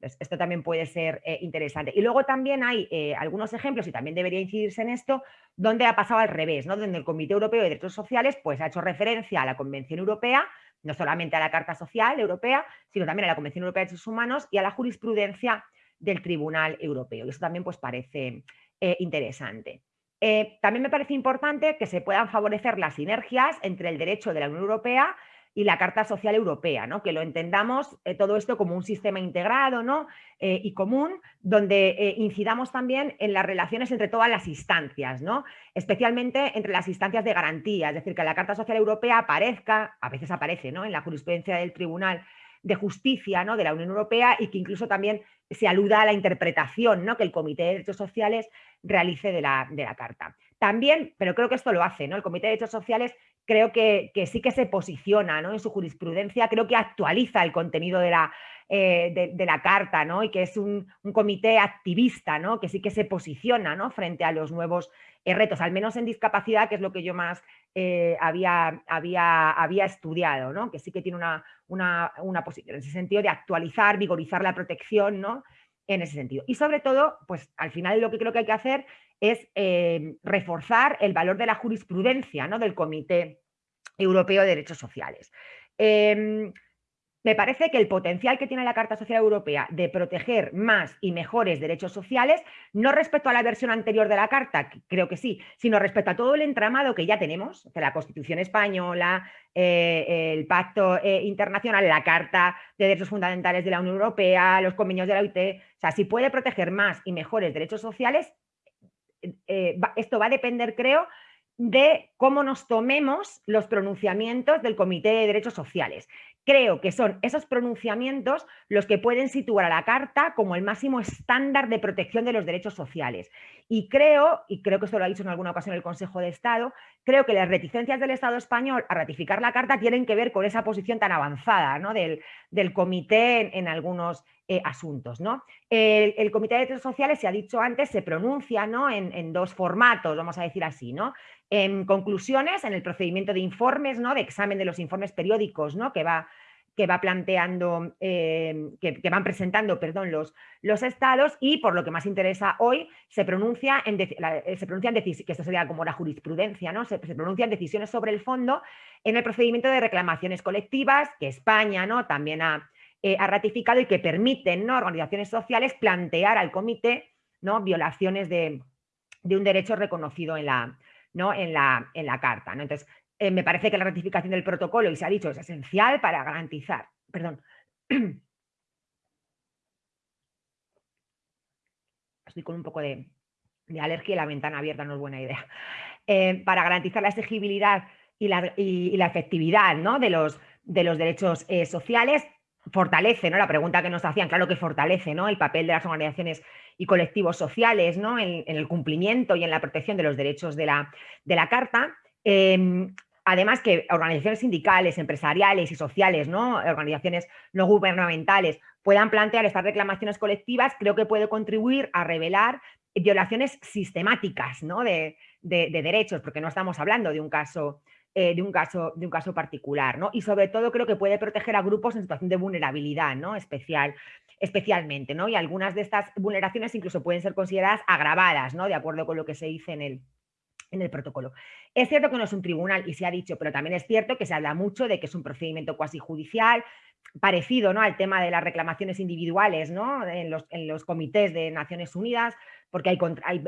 Speaker 5: Esto también puede ser eh, interesante. Y luego también hay eh, algunos ejemplos, y también debería incidirse en esto, donde ha pasado al revés, ¿no? donde el Comité Europeo de Derechos Sociales pues, ha hecho referencia a la Convención Europea, no solamente a la Carta Social Europea, sino también a la Convención Europea de Derechos Humanos y a la jurisprudencia del Tribunal Europeo. Y eso también pues, parece eh, interesante. también me parece importante que se puedan favorecer las sinergias entre el derecho de la Unión Europea y la Carta Social Europea, ¿no? que lo entendamos eh, todo esto como un sistema integrado ¿no? Eh, y común, donde eh, incidamos también en las relaciones entre todas las instancias, ¿no? especialmente entre las instancias de garantía, es decir, que la Carta Social Europea aparezca, a veces aparece ¿no? en la jurisprudencia del Tribunal de Justicia ¿no? de la Unión Europea y que incluso también se aluda a la interpretación ¿no? que el Comité de Derechos Sociales realice de la, de la Carta. También, pero creo que esto lo hace, ¿no? el Comité de Derechos Sociales creo que, sí que se posiciona ¿no? en su jurisprudencia, creo que actualiza el contenido de la, eh, de, la carta ¿no? y que es un, comité activista ¿no? que sí que se posiciona ¿no? frente a los nuevos eh, retos, al menos en discapacidad, que es lo que yo más eh, había, había, había, estudiado, ¿no? que sí que tiene una, una, una, posición en ese sentido de actualizar, vigorizar la protección ¿no? En ese sentido. Y sobre todo, pues al final lo que creo que hay que hacer es eh, reforzar el valor de la jurisprudencia ¿no? del Comité Europeo de Derechos Sociales. Em, me parece que el potencial que tiene la Carta Social Europea de proteger más y mejores derechos sociales, no respecto a la versión anterior de la Carta, creo que sí, sino respecto a todo el entramado que ya tenemos, de la Constitución Española, eh, el Pacto eh, Internacional, la Carta de Derechos Fundamentales de la Unión Europea, los convenios de la OIT, o sea, si puede proteger más y mejores derechos sociales, eh, esto va a depender, creo, de cómo nos tomemos los pronunciamientos del Comité de Derechos Sociales. Creo que son esos pronunciamientos los que pueden situar a la Carta como el máximo estándar de protección de los derechos sociales. Y creo, y creo que esto lo ha dicho en alguna ocasión el Consejo de Estado, creo que las reticencias del Estado español a ratificar la Carta tienen que ver con esa posición tan avanzada ¿no? del, comité en, algunos eh, asuntos. ¿no? El, Comité de Derechos Sociales, se ha dicho antes, se pronuncia ¿no? en, dos formatos, vamos a decir así. ¿no? En conclusiones, en el procedimiento de informes, ¿no? de examen de los informes periódicos ¿no? que va que va planteando, eh, que, van presentando, perdón, los, los estados y por lo que más interesa hoy se pronuncia en, eh, se pronuncian que esto sería como la jurisprudencia, ¿no? Se, pronuncian decisiones sobre el fondo en el procedimiento de reclamaciones colectivas que España, ¿no? También ha, eh, ha ratificado y que permiten, ¿no? Organizaciones sociales plantear al comité, ¿no? Violaciones de, un derecho reconocido en la, ¿no? en la, en la carta. ¿no? Entonces, eh, me parece que la ratificación del protocolo, y se ha dicho, es esencial para garantizar, perdón, estoy con un poco de, alergia y la ventana abierta no es buena idea, eh, para garantizar la exigibilidad y la, efectividad ¿no? de, los, de, los, derechos sociales, fortalece, ¿no? La pregunta que nos hacían, claro que fortalece, ¿no? El papel de las organizaciones y colectivos sociales, ¿no? En, el cumplimiento y en la protección de los derechos de la, de la Carta. Em, Además que organizaciones sindicales, empresariales y sociales, ¿no? organizaciones no gubernamentales, puedan plantear estas reclamaciones colectivas, creo que puede contribuir a revelar violaciones sistemáticas ¿no? de, derechos, porque no estamos hablando de un caso, eh, de un caso, de un caso particular. ¿no? Y sobre todo creo que puede proteger a grupos en situación de vulnerabilidad ¿no? Especial, especialmente. ¿no? Y algunas de estas vulneraciones incluso pueden ser consideradas agravadas, ¿no? de acuerdo con lo que se dice en el, en el protocolo. Es cierto que no es un tribunal y se ha dicho, pero también es cierto que se habla mucho de que es un procedimiento cuasi judicial, parecido ¿no? al tema de las reclamaciones individuales ¿no? en, los, en, los, comités de Naciones Unidas, porque hay,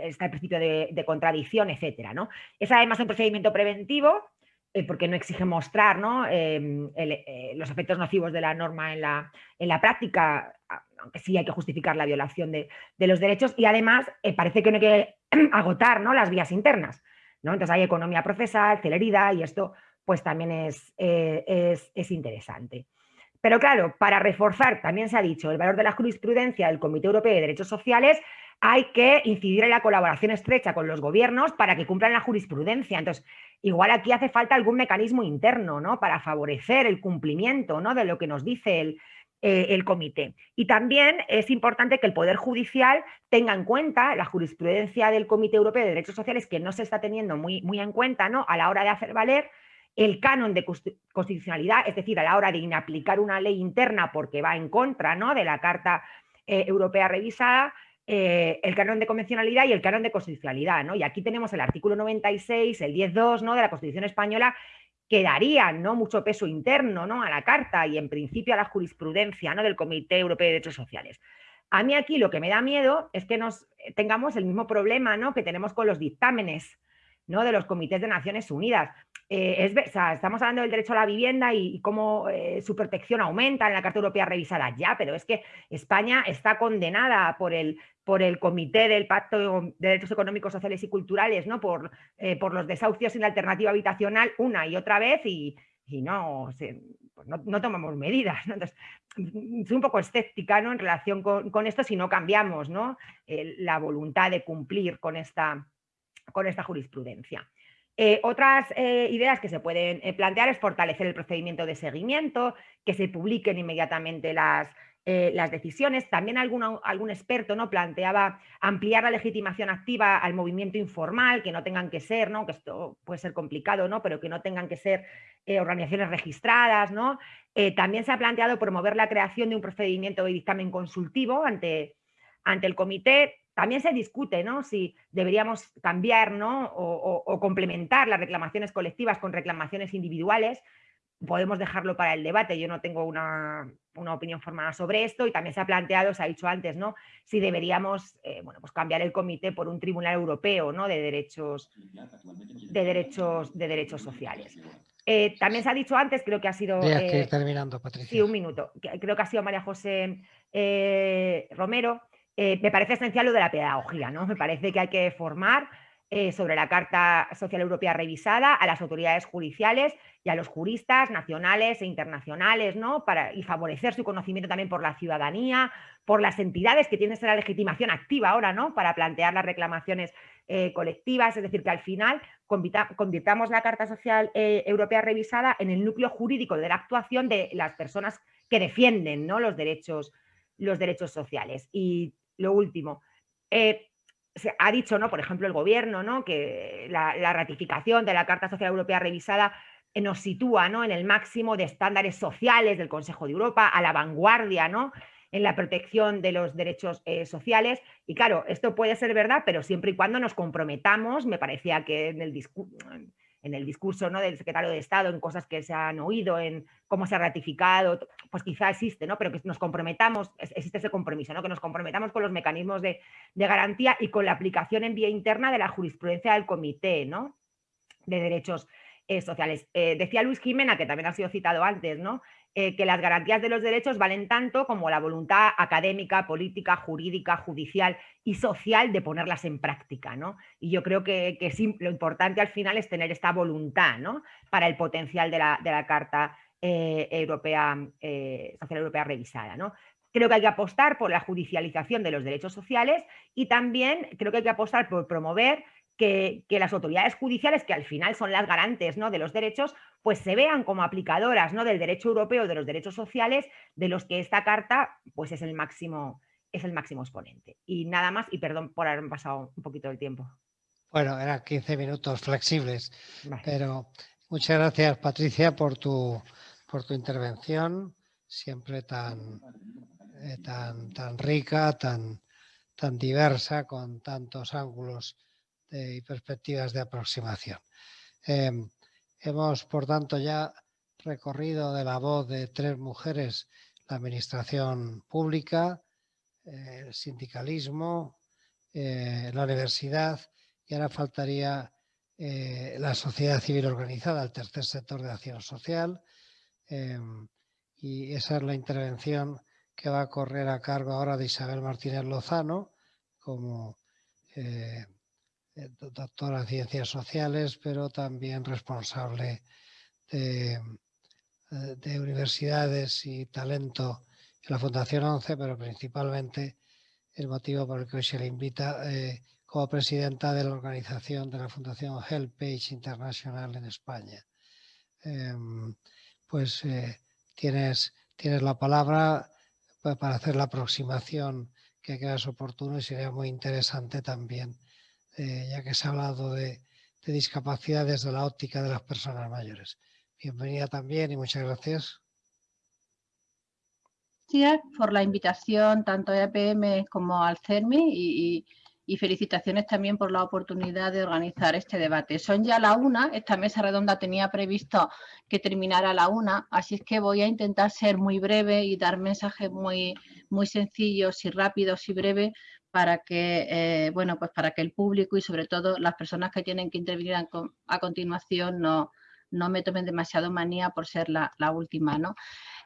Speaker 5: está el principio de, contradicción, etc. ¿no? Es además un procedimiento preventivo, eh, porque no exige mostrar ¿no? Em, eh, los efectos nocivos de la norma en la, en la práctica, aunque sí hay que justificar la violación de, los derechos, y además eh, parece que no hay que agotar ¿no? las vías internas. Entonces hay economía procesal, celeridad y esto pues también eh, es, interesante. Pero claro, para reforzar, también se ha dicho, el valor de la jurisprudencia del Comité Europeo de Derechos Sociales, hay que incidir en la colaboración estrecha con los gobiernos para que cumplan la jurisprudencia. Entonces, igual aquí hace falta algún mecanismo interno ¿no? para favorecer el cumplimiento ¿no? de lo que nos dice el, eh, comité. Y también es importante que el Poder Judicial tenga en cuenta la jurisprudencia del Comité Europeo de Derechos Sociales, que no se está teniendo muy, muy en cuenta ¿no? a la hora de hacer valer el canon de constitucionalidad, es decir, a la hora de inaplicar una ley interna porque va en contra ¿no? de la Carta eh, Europea revisada, eh, el canon de convencionalidad y el canon de constitucionalidad. ¿no? Y aquí tenemos el artículo 96, el 10.2 ¿no? de la Constitución Española, que darían ¿no? mucho peso interno ¿no? a la Carta y en principio a la jurisprudencia ¿no? del Comité Europeo de Derechos Sociales. A mí aquí lo que me da miedo es que nos eh, tengamos el mismo problema ¿no? que tenemos con los dictámenes ¿no? de los comités de Naciones Unidas. Eh, es, estamos hablando del derecho a la vivienda y, cómo eh, su protección aumenta en la Carta Europea revisada ya, pero es que España está condenada por el, por el Comité del Pacto de Derechos Económicos, Sociales y Culturales, ¿no? por, eh, por los desahucios sin alternativa habitacional una y otra vez y, no, pues no, tomamos medidas. Entonces, soy un poco escéptica ¿no? en relación con, esto si no cambiamos ¿no? la voluntad de cumplir con esta, con esta jurisprudencia. Eh, otras eh, ideas que se pueden eh, plantear es fortalecer el procedimiento de seguimiento, que se publiquen inmediatamente las, decisiones. También algún experto ¿no? planteaba ampliar la legitimación activa al movimiento informal, que no tengan que ser, ¿no? que esto puede ser complicado, ¿no? pero que no tengan que ser organizaciones registradas. ¿no? también se ha planteado promover la creación de un procedimiento de dictamen consultivo ante, ante el comité, también se discute ¿no? si deberíamos cambiar ¿no? o, complementar las reclamaciones colectivas con reclamaciones individuales. Podemos dejarlo para el debate, yo no tengo una, opinión formada sobre esto y también se ha planteado, se ha dicho antes, ¿no? si deberíamos eh, bueno, pues cambiar el comité por un tribunal europeo ¿no? de, derechos, de, derechos, de derechos sociales. Eh, también se ha dicho antes, creo que ha sido...
Speaker 1: Eh, terminando, Patricia.
Speaker 5: Sí, un minuto. Creo que ha sido María José Romero, eh, me parece esencial lo de la pedagogía, ¿no? Me parece que hay que formar eh, sobre la Carta Social Europea revisada a las autoridades judiciales y a los juristas nacionales e internacionales, ¿no? Para, y favorecer su conocimiento también por la ciudadanía, por las entidades que tienen esa legitimación activa ahora, ¿no? Para plantear las reclamaciones eh, colectivas, es decir, que al final convirtamos la Carta Social Europea revisada en el núcleo jurídico de la actuación de las personas que defienden ¿no? los, derechos, los derechos sociales. Y lo último, eh, se ha dicho, ¿no? por ejemplo, el gobierno, ¿no? que la, ratificación de la Carta Social Europea revisada nos sitúa ¿no? en el máximo de estándares sociales del Consejo de Europa, a la vanguardia ¿no? en la protección de los derechos eh, sociales. Y claro, esto puede ser verdad, pero siempre y cuando nos comprometamos, me parecía que en el, en el discurso ¿no? del secretario de Estado, en cosas que se han oído, en cómo se ha ratificado, pues quizá existe, ¿no? pero que nos comprometamos, existe ese compromiso, ¿no? que nos comprometamos con los mecanismos de, garantía y con la aplicación en vía interna de la jurisprudencia del Comité ¿no? de Derechos eh, Sociales. Eh, decía Luis Jimena, que también ha sido citado antes, ¿no? Eh, que las garantías de los derechos valen tanto como la voluntad académica, política, jurídica, judicial y social de ponerlas en práctica. ¿no? Y yo creo que, lo importante al final es tener esta voluntad ¿no? para el potencial de la, Carta eh, Europea, eh, Social Europea revisada. ¿no? Creo que hay que apostar por la judicialización de los derechos sociales y también creo que hay que apostar por promover que, las autoridades judiciales, que al final son las garantes ¿no? de los derechos, pues se vean como aplicadoras ¿no? del derecho europeo de los derechos sociales, de los que esta carta pues es el máximo, es el máximo exponente. Y nada más, y perdón por haber pasado un poquito del tiempo.
Speaker 1: Bueno, eran 15 minutos flexibles, pero muchas gracias Patricia por tu, por tu intervención, siempre tan, eh, tan, tan rica, tan, tan diversa, con tantos ángulos y perspectivas de aproximación. Em, hemos, por tanto, ya recorrido de la voz de tres mujeres la administración pública, eh, el sindicalismo, eh, la universidad y ahora faltaría eh, la sociedad civil organizada, el tercer sector de acción social em, y esa es la intervención que va a correr a cargo ahora de Isabel Martínez Lozano como eh, doctora en ciencias sociales, pero también responsable de, eh, universidades y talento en la Fundación 11, pero principalmente el motivo por el que hoy se le invita eh, como presidenta de la organización de la Fundación Helpage International en España. Em, pues tienes, tienes la palabra para hacer la aproximación que creas oportuno y sería muy interesante también eh, ya que se ha hablado de, discapacidad desde la óptica de las personas mayores. Bienvenida también y muchas gracias.
Speaker 6: Gracias por la invitación tanto a EPM como al CERMI y, felicitaciones también por la oportunidad de organizar este debate. Son ya la una, esta mesa redonda tenía previsto que terminara a la una, así es que voy a intentar ser muy breve y dar mensajes muy, muy sencillos y rápidos y breves para que, eh, bueno, pues para que el público y sobre todo las personas que tienen que intervenir a, continuación no, no, me tomen demasiado manía por ser la, última. ¿no?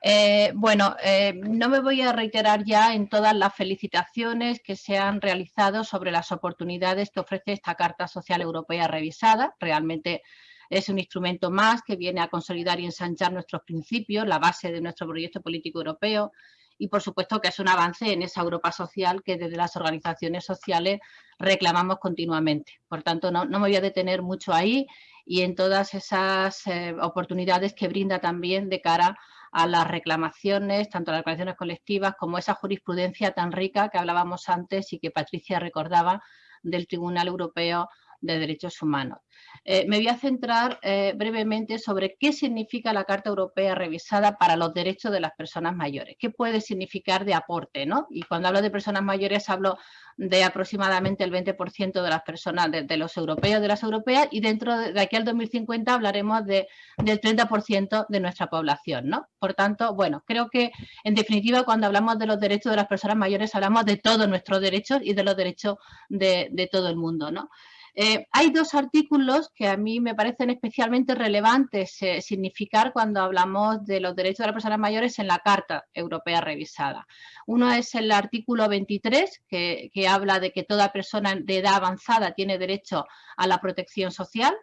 Speaker 6: Eh, bueno, eh, no me voy a reiterar ya en todas las felicitaciones que se han realizado sobre las oportunidades que ofrece esta Carta Social Europea revisada. Realmente es un instrumento más que viene a consolidar y ensanchar nuestros principios, la base de nuestro proyecto político europeo y por supuesto que es un avance en esa Europa social que desde las organizaciones sociales reclamamos continuamente. Por tanto, no, me voy a detener mucho ahí y en todas esas eh, oportunidades que brinda también de cara a las reclamaciones, tanto las reclamaciones colectivas como esa jurisprudencia tan rica que hablábamos antes y que Patricia recordaba del Tribunal Europeo de Derechos Humanos. Eh, me voy a centrar eh, brevemente sobre qué significa la Carta Europea revisada para los derechos de las personas mayores. ¿Qué puede significar de aporte? ¿no? Y cuando hablo de personas mayores hablo de aproximadamente el 20% de las personas, de, los europeos, de las europeas, y dentro de, aquí al 2050 hablaremos de, del 30% de nuestra población. ¿no? Por tanto, bueno, creo que en definitiva cuando hablamos de los derechos de las personas mayores hablamos de todos nuestros derechos y de los derechos de, de todo el mundo. ¿no? Eh, hay dos artículos que a mí me parecen especialmente relevantes eh, significar cuando hablamos de los derechos de las personas mayores en la Carta Europea revisada. Uno es el artículo 23, que, habla de que toda persona de edad avanzada tiene derecho a la protección social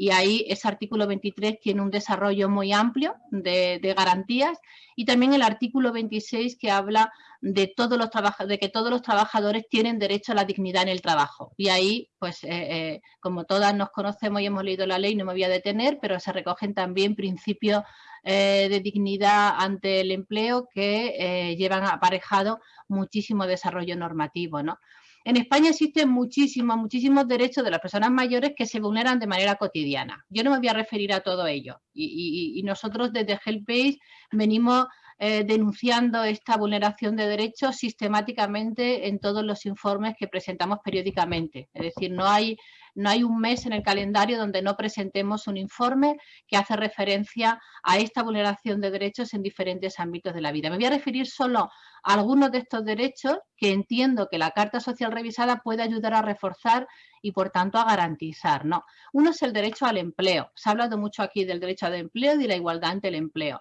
Speaker 6: y ahí ese artículo 23 tiene un desarrollo muy amplio de, garantías y también el artículo 26 que habla de, todos los de que todos los trabajadores tienen derecho a la dignidad en el trabajo. Y ahí, pues, eh, eh, como todas nos conocemos y hemos leído la ley, no me voy a detener, pero se recogen también principios eh, de dignidad ante el empleo que llevan aparejado muchísimo desarrollo normativo, ¿no? En España existen muchísimos, muchísimos derechos de las personas mayores que se vulneran de manera cotidiana. Yo no me voy a referir a todo ello. Y, nosotros desde HelpAge venimos eh, denunciando esta vulneración de derechos sistemáticamente en todos los informes que presentamos periódicamente. Es decir, no hay no hay un mes en el calendario donde no presentemos un informe que hace referencia a esta vulneración de derechos en diferentes ámbitos de la vida. Me voy a referir solo a algunos de estos derechos que entiendo que la Carta Social Revisada puede ayudar a reforzar y por tanto a garantizar. ¿no? Uno es el derecho al empleo. Se ha hablado mucho aquí del derecho al empleo y de la igualdad ante el empleo.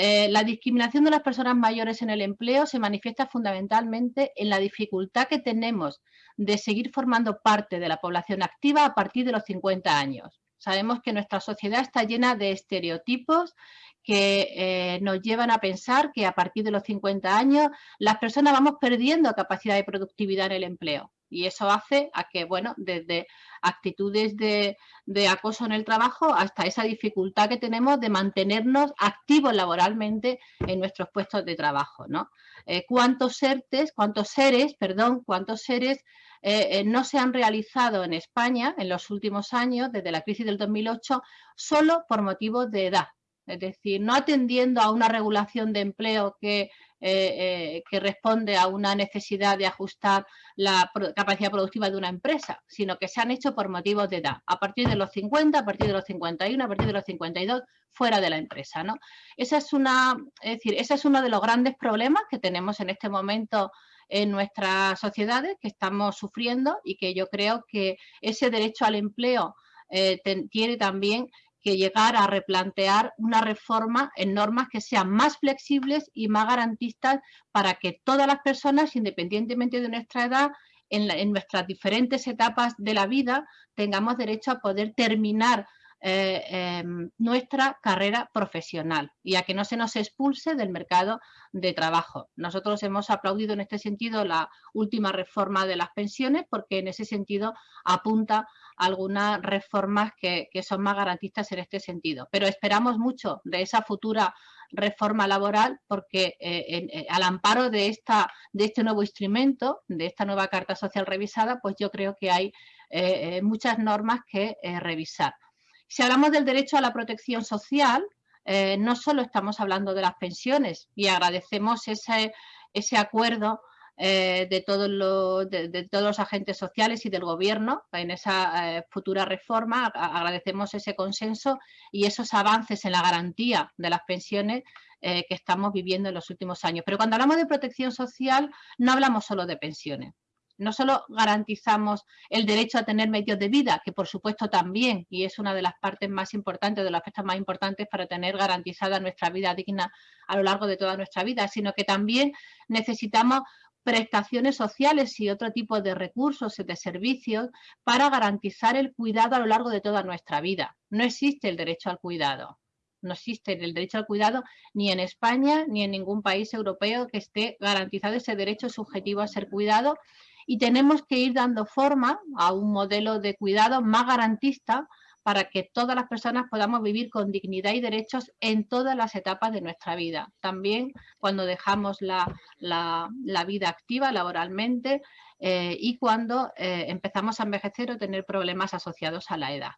Speaker 6: Eh, la discriminación de las personas mayores en el empleo se manifiesta fundamentalmente en la dificultad que tenemos de seguir formando parte de la población activa a partir de los 50 años. Sabemos que nuestra sociedad está llena de estereotipos que eh, nos llevan a pensar que a partir de los 50 años las personas vamos perdiendo capacidad de productividad en el empleo. Y eso hace a que, bueno, desde actitudes de, acoso en el trabajo hasta esa dificultad que tenemos de mantenernos activos laboralmente en nuestros puestos de trabajo, ¿no? Eh, ¿Cuántos seres, cuántos seres, perdón, cuántos seres eh, eh, no se han realizado en España en los últimos años, desde la crisis del 2008, solo por motivos de edad? Es decir, no atendiendo a una regulación de empleo que eh, eh, responde a una necesidad de ajustar la capacidad productiva de una empresa, sino que se han hecho por motivos de edad, a partir de los 50, a partir de los 51, a partir de los 52, fuera de la empresa. ¿no? Esa es una, es decir, ese es uno de los grandes problemas que tenemos en este momento en nuestras sociedades que estamos sufriendo y que yo creo que ese derecho al empleo eh, tiene también que llegar a replantear una reforma en normas que sean más flexibles y más garantistas para que todas las personas, independientemente de nuestra edad, en, nuestras diferentes etapas de la vida, tengamos derecho a poder terminar eh, em, nuestra carrera profesional y a que no se nos expulse del mercado de trabajo. Nosotros hemos aplaudido en este sentido la última reforma de las pensiones porque en ese sentido apunta algunas reformas que, son más garantistas en este sentido. Pero esperamos mucho de esa futura reforma laboral porque eh, eh, al amparo de, esta, de este nuevo instrumento, de esta nueva Carta Social revisada, pues yo creo que hay eh, muchas normas que revisar. Si hablamos del derecho a la protección social, no solo estamos hablando de las pensiones y agradecemos ese, ese acuerdo eh, de, todos los, de, todos los agentes sociales y del gobierno en esa eh, futura reforma. Agradecemos ese consenso y esos avances en la garantía de las pensiones eh, que estamos viviendo en los últimos años. Pero cuando hablamos de protección social no hablamos solo de pensiones. No solo garantizamos el derecho a tener medios de vida, que por supuesto también, y es una de las partes más importantes, de los aspectos más importantes para tener garantizada nuestra vida digna a lo largo de toda nuestra vida, sino que también necesitamos prestaciones sociales y otro tipo de recursos y de servicios para garantizar el cuidado a lo largo de toda nuestra vida. No existe el derecho al cuidado. No existe el derecho al cuidado ni en España ni en ningún país europeo que esté garantizado ese derecho subjetivo a ser cuidado y tenemos que ir dando forma a un modelo de cuidado más garantista para que todas las personas podamos vivir con dignidad y derechos en todas las etapas de nuestra vida. También cuando dejamos la, vida activa laboralmente eh, y cuando eh, empezamos a envejecer o tener problemas asociados a la edad.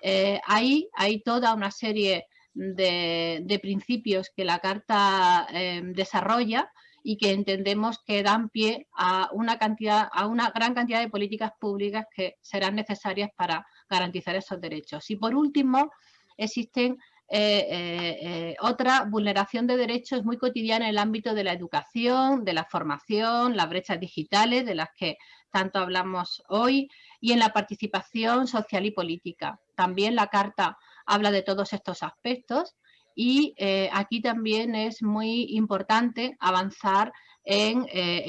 Speaker 6: Eh, ahí hay toda una serie de, de principios que la Carta desarrolla y que entendemos que dan pie a una, cantidad, a una gran cantidad de políticas públicas que serán necesarias para garantizar esos derechos. Y por último, existen eh, eh, eh, otra vulneración de derechos muy cotidiana en el ámbito de la educación, de la formación, las brechas digitales de las que tanto hablamos hoy y en la participación social y política. También la Carta habla de todos estos aspectos y aquí también es muy importante avanzar en,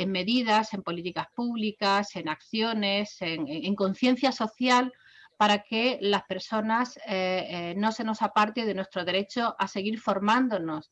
Speaker 6: medidas, en políticas públicas, en acciones, en, conciencia social para que las personas eh, no se nos aparte de nuestro derecho a seguir formándonos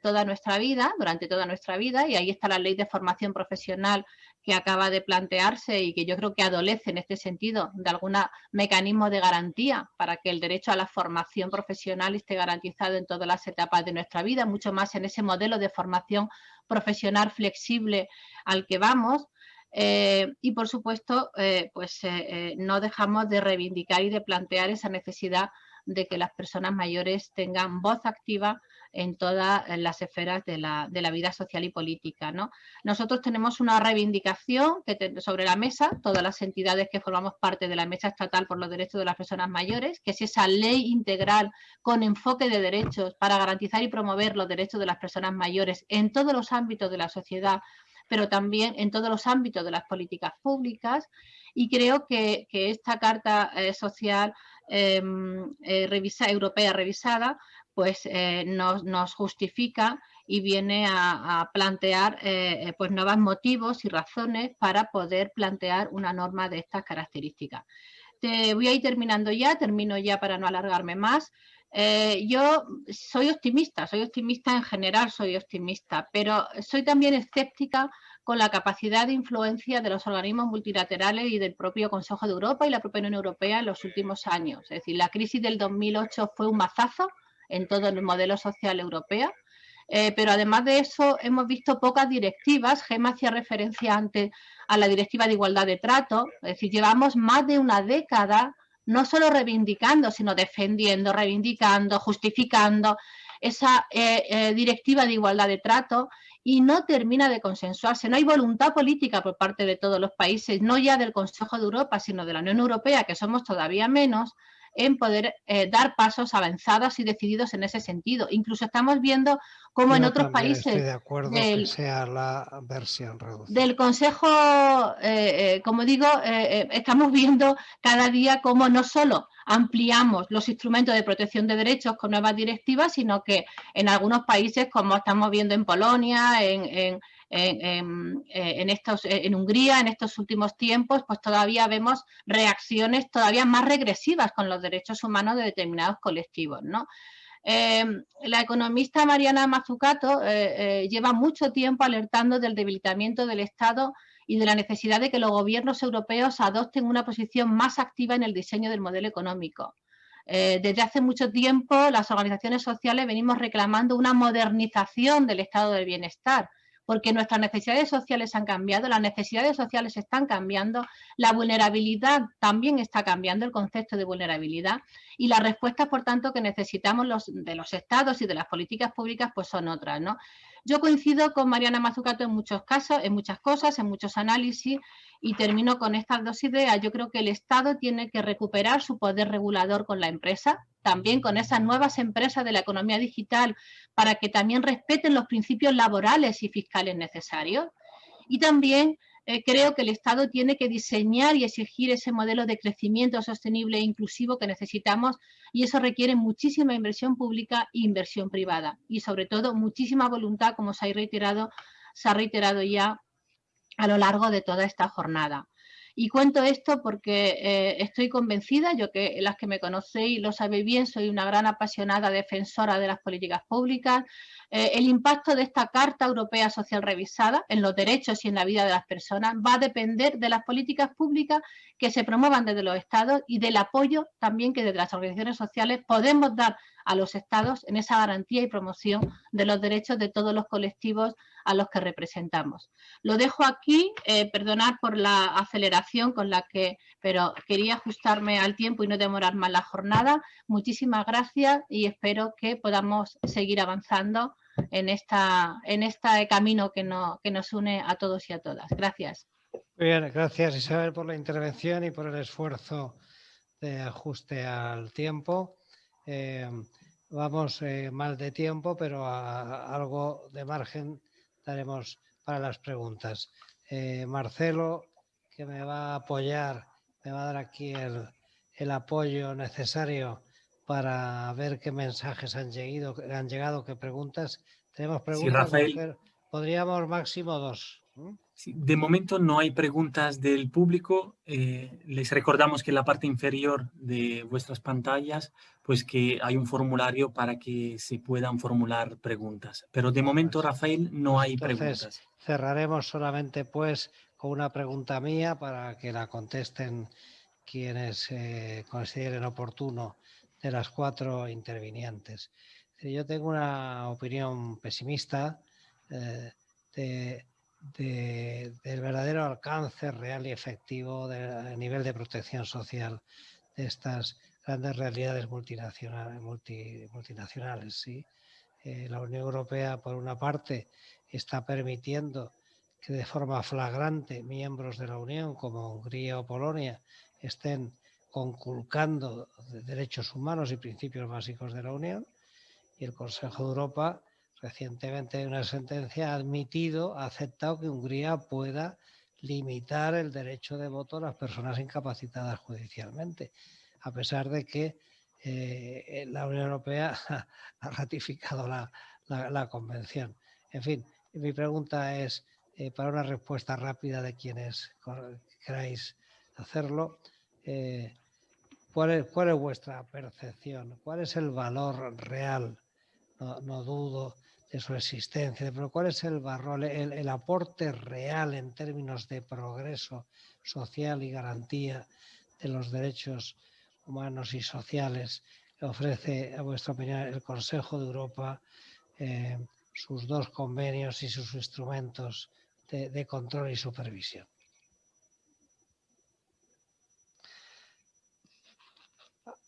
Speaker 6: toda nuestra vida, durante toda nuestra vida, y ahí está la ley de formación profesional que acaba de plantearse y que yo creo que adolece en este sentido de algún mecanismo de garantía para que el derecho a la formación profesional esté garantizado en todas las etapas de nuestra vida, mucho más en ese modelo de formación profesional flexible al que vamos. Eh, y por supuesto, eh, pues eh, no dejamos de reivindicar y de plantear esa necesidad de que las personas mayores tengan voz activa en todas las esferas de la, vida social y política. ¿no? Nosotros tenemos una reivindicación que sobre la mesa, todas las entidades que formamos parte de la Mesa Estatal por los Derechos de las Personas Mayores, que es esa ley integral con enfoque de derechos para garantizar y promover los derechos de las personas mayores en todos los ámbitos de la sociedad, pero también en todos los ámbitos de las políticas públicas. Y creo que, esta Carta eh, Social em, eh, Europea revisada pues eh, nos, justifica y viene a, plantear eh, pues nuevos motivos y razones para poder plantear una norma de estas características. Te voy a ir terminando ya, termino ya para no alargarme más. Eh, yo soy optimista, soy optimista en general, soy optimista, pero soy también escéptica con la capacidad de influencia de los organismos multilaterales y del propio Consejo de Europa y la propia Unión Europea en los últimos años. Es decir, la crisis del 2008 fue un mazazo en todo el modelo social europeo. Eh, pero además de eso hemos visto pocas directivas, Gema hacía referencia antes a la directiva de igualdad de trato, es decir, llevamos más de una década no solo reivindicando, sino defendiendo, reivindicando, justificando esa eh, eh, directiva de igualdad de trato y no termina de consensuarse. No hay voluntad política por parte de todos los países, no ya del Consejo de Europa, sino de la Unión Europea, que somos todavía menos, en poder eh, dar pasos avanzados y decididos en ese sentido. Incluso estamos viendo cómo en otros países
Speaker 1: de acuerdo del, sea la versión
Speaker 6: del Consejo, eh, eh, como digo, estamos viendo cada día cómo no solo ampliamos los instrumentos de protección de derechos con nuevas directivas, sino que en algunos países, como estamos viendo en Polonia, en en, estos, en Hungría en estos últimos tiempos, pues todavía vemos reacciones todavía más regresivas con los derechos humanos de determinados colectivos. ¿no? Em, la economista Mariana Mazzucato eh, eh, lleva mucho tiempo alertando del debilitamiento del Estado y de la necesidad de que los gobiernos europeos adopten una posición más activa en el diseño del modelo económico. Eh, desde hace mucho tiempo las organizaciones sociales venimos reclamando una modernización del estado del bienestar, porque nuestras necesidades sociales han cambiado, las necesidades sociales están cambiando, la vulnerabilidad también está cambiando, el concepto de vulnerabilidad, y las respuestas, por tanto, que necesitamos de los estados y de las políticas públicas, pues son otras, ¿no? Yo coincido con Mariana Mazzucato en muchos casos, en muchas cosas, en muchos análisis, y termino con estas dos ideas. Yo creo que el Estado tiene que recuperar su poder regulador con la empresa, también con esas nuevas empresas de la economía digital, para que también respeten los principios laborales y fiscales necesarios. Y también eh, creo que el Estado tiene que diseñar y exigir ese modelo de crecimiento sostenible e inclusivo que necesitamos y eso requiere muchísima inversión pública e inversión privada y sobre todo muchísima voluntad, como se ha reiterado, se ha reiterado ya a lo largo de toda esta jornada. Y cuento esto porque eh, estoy convencida, yo que las que me conocéis lo sabéis bien, soy una gran apasionada defensora de las políticas públicas. Eh, el impacto de esta Carta Europea Social revisada en los derechos y en la vida de las personas va a depender de las políticas públicas que se promuevan desde los estados y del apoyo también que desde las organizaciones sociales podemos dar a los estados en esa garantía y promoción de los derechos de todos los colectivos a los que representamos. Lo dejo aquí, eh, perdonad por la aceleración con la que, pero quería ajustarme al tiempo y no demorar más la jornada. Muchísimas gracias y espero que podamos seguir avanzando en, esta, en este camino que, no, que nos une a todos y a todas. Gracias.
Speaker 1: Muy bien, gracias Isabel por la intervención y por el esfuerzo de ajuste al tiempo. Eh, vamos eh, mal de tiempo, pero a, algo de margen daremos para las preguntas. Eh, Marcelo, que me va a apoyar, me va a dar aquí el, el apoyo necesario para ver qué mensajes han llegado, han llegado qué preguntas. Tenemos preguntas, podríamos máximo dos.
Speaker 7: De momento no hay preguntas del público. Eh, les recordamos que en la parte inferior de vuestras pantallas, pues que hay un formulario para que se puedan formular preguntas. Pero de momento, Rafael, no hay preguntas.
Speaker 1: Cerraremos solamente pues con una pregunta mía para que la contesten quienes eh, consideren oportuno de las cuatro intervinientes. Yo tengo una opinión pesimista eh, de del verdadero alcance real y efectivo del nivel de protección social de estas grandes realidades multinacionales. multinacionales ¿sí? Eh, la Unión Europea, por una parte, está permitiendo que de forma flagrante miembros de la Unión, como Hungría o Polonia, estén conculcando derechos humanos y principios básicos de la Unión. Y el Consejo de Europa recientemente en una sentencia ha admitido, ha aceptado que Hungría pueda limitar el derecho de voto a las personas incapacitadas judicialmente, a pesar de que eh, la Unión Europea ha ratificado la, convención. En fin, mi pregunta es, eh, para una respuesta rápida de quienes queráis hacerlo, eh, ¿cuál, es, ¿cuál, es, vuestra percepción? ¿Cuál es el valor real? no dudo de su existencia, pero cuál es el, el, aporte real en términos de progreso social y garantía de los derechos humanos y sociales que ofrece, a vuestra opinión, el Consejo de Europa, eh, sus dos convenios y sus instrumentos de control y supervisión.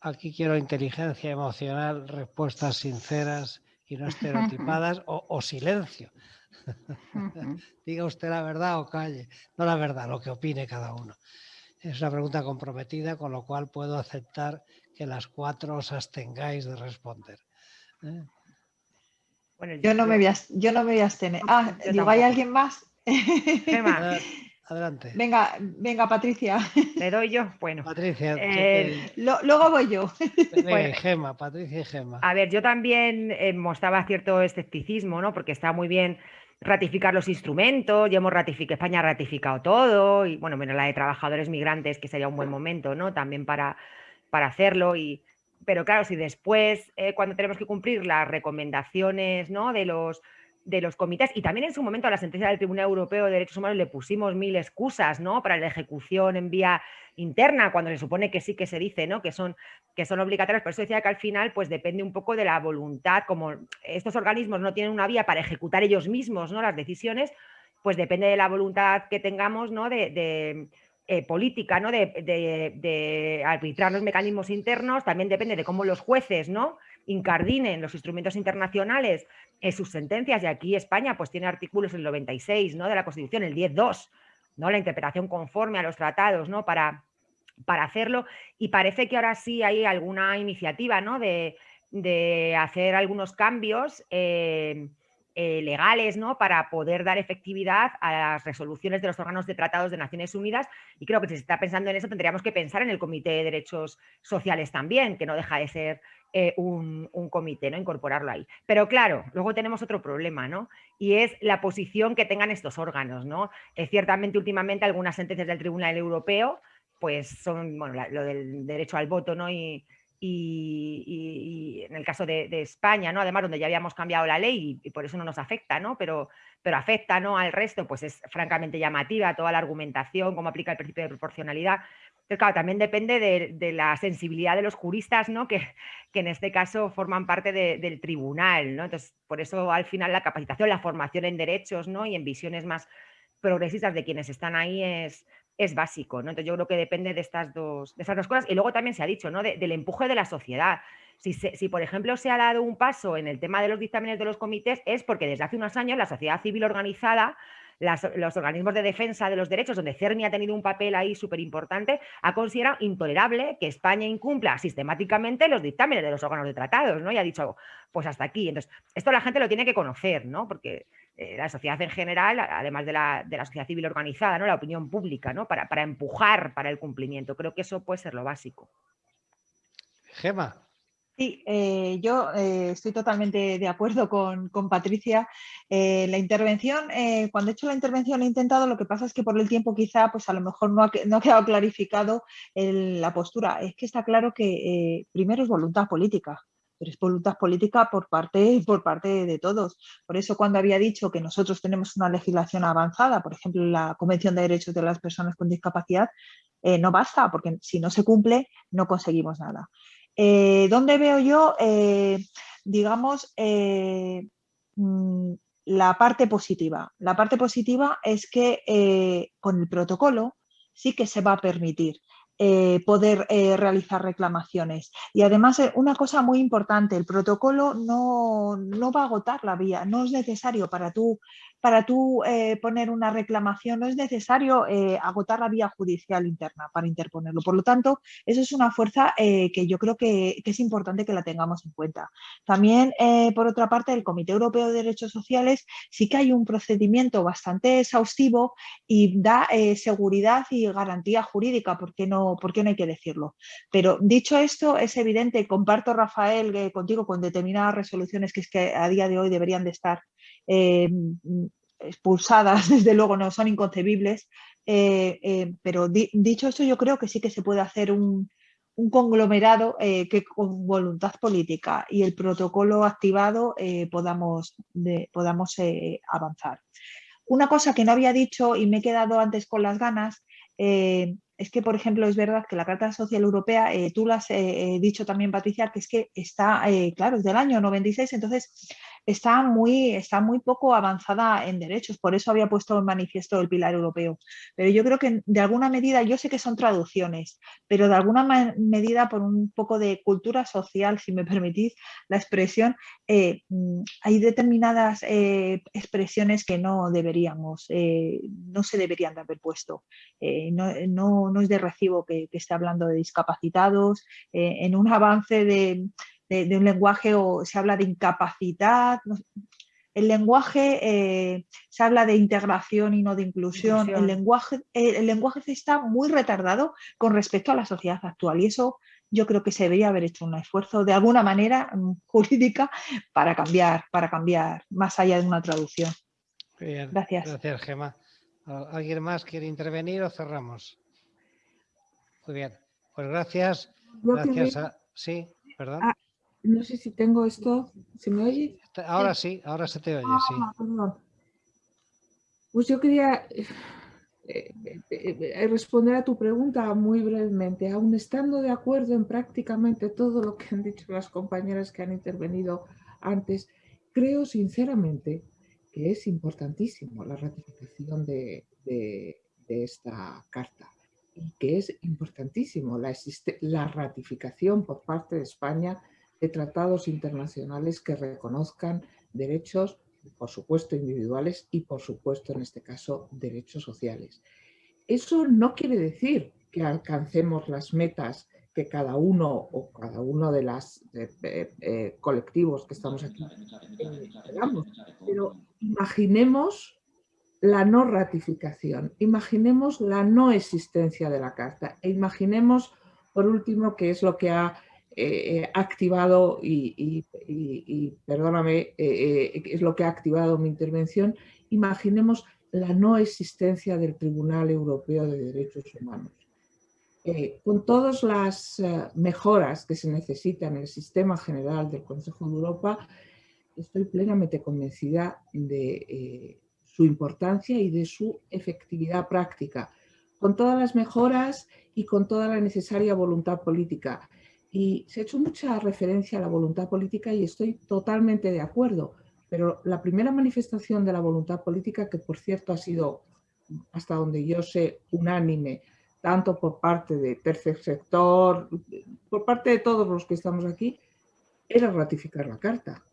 Speaker 1: Aquí quiero inteligencia emocional, respuestas sinceras y no estereotipadas o, silencio. Diga usted la verdad o calle. No la verdad, lo que opine cada uno. Es una pregunta comprometida, con lo cual puedo aceptar que las cuatro os abstengáis de responder. ¿eh?
Speaker 4: yo, no me voy a, yo no me voy a abstener. Ah, digo, ¿hay alguien más?
Speaker 1: Adelante.
Speaker 4: Venga, venga, Patricia.
Speaker 5: ¿Le doy yo? Bueno.
Speaker 1: Patricia.
Speaker 4: Eh, luego voy yo.
Speaker 1: Venga, Gema, Patricia y Gema.
Speaker 5: A ver, yo también eh, mostraba cierto escepticismo, ¿no? Porque está muy bien ratificar los instrumentos, ya hemos ratificado, España ha ratificado todo, y bueno, menos la de trabajadores migrantes, que sería un buen momento, ¿no? También para, para hacerlo. Y, pero claro, si después, eh, cuando tenemos que cumplir las recomendaciones, ¿no? De los de los comités y también en su momento a la sentencia del Tribunal Europeo de Derechos Humanos le pusimos mil excusas ¿no? para la ejecución en vía interna, cuando se supone que sí que se dice ¿no? que, son, que son obligatorias. Por eso decía que al final pues depende un poco de la voluntad, como estos organismos no tienen una vía para ejecutar ellos mismos ¿no? las decisiones, pues depende de la voluntad que tengamos ¿no? de, eh, política, ¿no? De, de, arbitrar los mecanismos internos, también depende de cómo los jueces ¿no? Incardinen los instrumentos internacionales en sus sentencias, y aquí España pues tiene artículos el 96 ¿no? de la Constitución, el 10.2, ¿no? la interpretación conforme a los tratados ¿no? para, para hacerlo, y parece que ahora sí hay alguna iniciativa ¿no? de, hacer algunos cambios eh, eh, legales ¿no? para poder dar efectividad a las resoluciones de los órganos de tratados de Naciones Unidas y creo que si se está pensando en eso tendríamos que pensar en el Comité de Derechos Sociales también, que no deja de ser eh, un, comité, ¿no? Incorporarlo ahí. Pero claro, luego tenemos otro problema, ¿no? Y es la posición que tengan estos órganos, ¿no? Eh, ciertamente, últimamente, algunas sentencias del Tribunal Europeo, pues son, bueno, lo del derecho al voto, ¿no? Y, y, en el caso de, España, ¿no? Además, donde ya habíamos cambiado la ley y, por eso no nos afecta, ¿no? Pero, pero afecta ¿no? al resto, pues es francamente llamativa toda la argumentación, cómo aplica el principio de proporcionalidad. Pero claro, también depende de, la sensibilidad de los juristas, ¿no? Que, que en este caso forman parte del tribunal, ¿no? Entonces, por eso al final la capacitación, la formación en derechos, ¿no? Y en visiones más progresistas de quienes están ahí es, es básico, ¿no? Entonces yo creo que depende de estas dos, de dos cosas. Y luego también se ha dicho, ¿no? del empuje de la sociedad. Si, si, por ejemplo, se ha dado un paso en el tema de los dictámenes de los comités, es porque desde hace unos años la sociedad civil organizada, los organismos de defensa de los derechos, donde CERNI ha tenido un papel ahí súper importante, ha considerado intolerable que España incumpla sistemáticamente los dictámenes de los órganos de tratados, ¿no? Y ha dicho, pues hasta aquí. Entonces, esto la gente lo tiene que conocer, ¿no? Porque eh, la sociedad en general, además de la, de la, sociedad civil organizada, ¿no? la opinión pública, ¿no? Para, para, empujar para el cumplimiento. Creo que eso puede ser lo básico.
Speaker 1: Gema.
Speaker 4: Sí, eh, yo eh, estoy totalmente de acuerdo con, con Patricia. la intervención, cuando he hecho la intervención he intentado, lo que pasa es que por el tiempo quizá, pues a lo mejor no ha, no ha quedado clarificado la postura. Es que está claro que primero es voluntad política pero es voluntad política por parte, por parte de todos. Por eso cuando había dicho que nosotros tenemos una legislación avanzada, por ejemplo la Convención de Derechos de las Personas con Discapacidad, eh, no basta, porque si no se cumple no conseguimos nada. Eh, ¿Dónde veo yo, eh, digamos, mm, la parte positiva. La parte positiva es que con el protocolo sí que se va a permitir eh, poder eh, realizar reclamaciones. Y además, una cosa muy importante, el protocolo no, no, va a agotar la vía, no es necesario para tú para tú eh, poner una reclamación no es necesario eh, agotar la vía judicial interna para interponerlo. Por lo tanto, eso es una fuerza eh, que yo creo que, es importante que la tengamos en cuenta. También, por otra parte, el Comité Europeo de Derechos Sociales sí que hay un procedimiento bastante exhaustivo y da seguridad y garantía jurídica, ¿por qué, no, ¿por no hay que decirlo? Pero dicho esto, es evidente, comparto, Rafael, contigo con determinadas resoluciones que es que a día de hoy deberían de estar eh, expulsadas, desde luego no son inconcebibles, eh, eh, pero dicho esto yo creo que sí que se puede hacer un, conglomerado que con voluntad política y el protocolo activado podamos, podamos avanzar. Una cosa que no había dicho y me he quedado antes con las ganas es que, por ejemplo, es verdad que la Carta Social Europea, tú lo has dicho también, Patricia, que es que está, claro, es del año 96, entonces está muy, está muy poco avanzada en derechos, por eso había puesto en manifiesto el pilar europeo. Pero yo creo que de alguna medida, yo sé que son traducciones, pero de alguna medida por un poco de cultura social, si me permitís la expresión, eh, mm, hay determinadas eh, expresiones que no deberíamos, eh, no se deberían de haber puesto. No, es de recibo que, que esté hablando de discapacitados, en un avance de, de, un lenguaje o se habla de incapacidad. el lenguaje eh, se habla de integración y no de inclusión. El, lenguaje, eh, el lenguaje está muy retardado con respecto a la sociedad actual y eso yo creo que se debería haber hecho un esfuerzo de alguna manera mm, jurídica para cambiar, para cambiar más allá de una traducción. gracias.
Speaker 1: Gracias, Gemma. ¿Alguien más quiere intervenir o cerramos? Muy bien. Pues gracias. gracias a... Sí, perdón.
Speaker 2: Ah, no sé si tengo esto. ¿Se me oye?
Speaker 1: Ahora sí, ahora se te oye, sí.
Speaker 2: Ah, pues yo quería eh, eh, eh, responder a tu pregunta muy brevemente. Aún estando de acuerdo en prácticamente todo lo que han dicho las compañeras que han intervenido antes, creo sinceramente que es importantísimo la ratificación de, esta carta y que es importantísimo la, la ratificación por parte de España de tratados internacionales que reconozcan derechos, por supuesto, individuales y, por supuesto, en este caso, derechos sociales. Eso no quiere decir que alcancemos las metas que cada uno o cada uno de los eh, colectivos que estamos aquí esperamos, pero imaginemos la no ratificación, imaginemos la no existencia de la Carta e imaginemos, por último, que es lo que ha eh, activado, y, perdóname, eh, eh, es lo que ha activado mi intervención, imaginemos la no existencia del Tribunal Europeo de Derechos Humanos. con todas las mejoras que se necesitan en el sistema general del Consejo de Europa, estoy plenamente convencida de su importancia y de su efectividad práctica, con todas las mejoras y con toda la necesaria voluntad política. Y se ha hecho mucha referencia a la voluntad política y estoy totalmente de acuerdo, pero la primera manifestación de la voluntad política, que por cierto ha sido, hasta donde yo sé, unánime, tanto por parte de tercer sector, por parte de todos los que estamos aquí, era ratificar la Carta.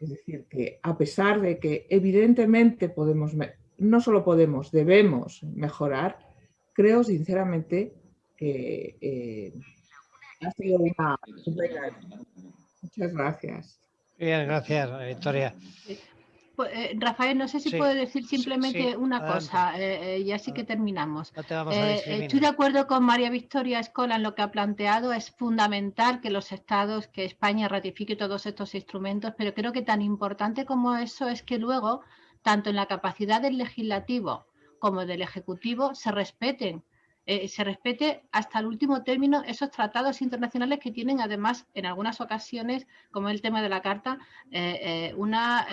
Speaker 2: Es decir, que a pesar de que evidentemente podemos, no solo podemos, debemos mejorar, creo sinceramente que eh, ha sido una... Muchas gracias.
Speaker 1: Bien, gracias, Victoria.
Speaker 6: Pues, eh, Rafael, no sé si puedo decir simplemente una cosa, eh, eh, y así que terminamos. estoy de acuerdo con María Victoria Escola en lo que ha planteado. Es fundamental que los estados, que España ratifique todos estos instrumentos, pero creo que tan importante como eso es que luego, tanto en la capacidad del legislativo como del ejecutivo, se respeten eh, se respete hasta el último término esos tratados internacionales que tienen además en algunas ocasiones, como el tema de la Carta, eh, eh, una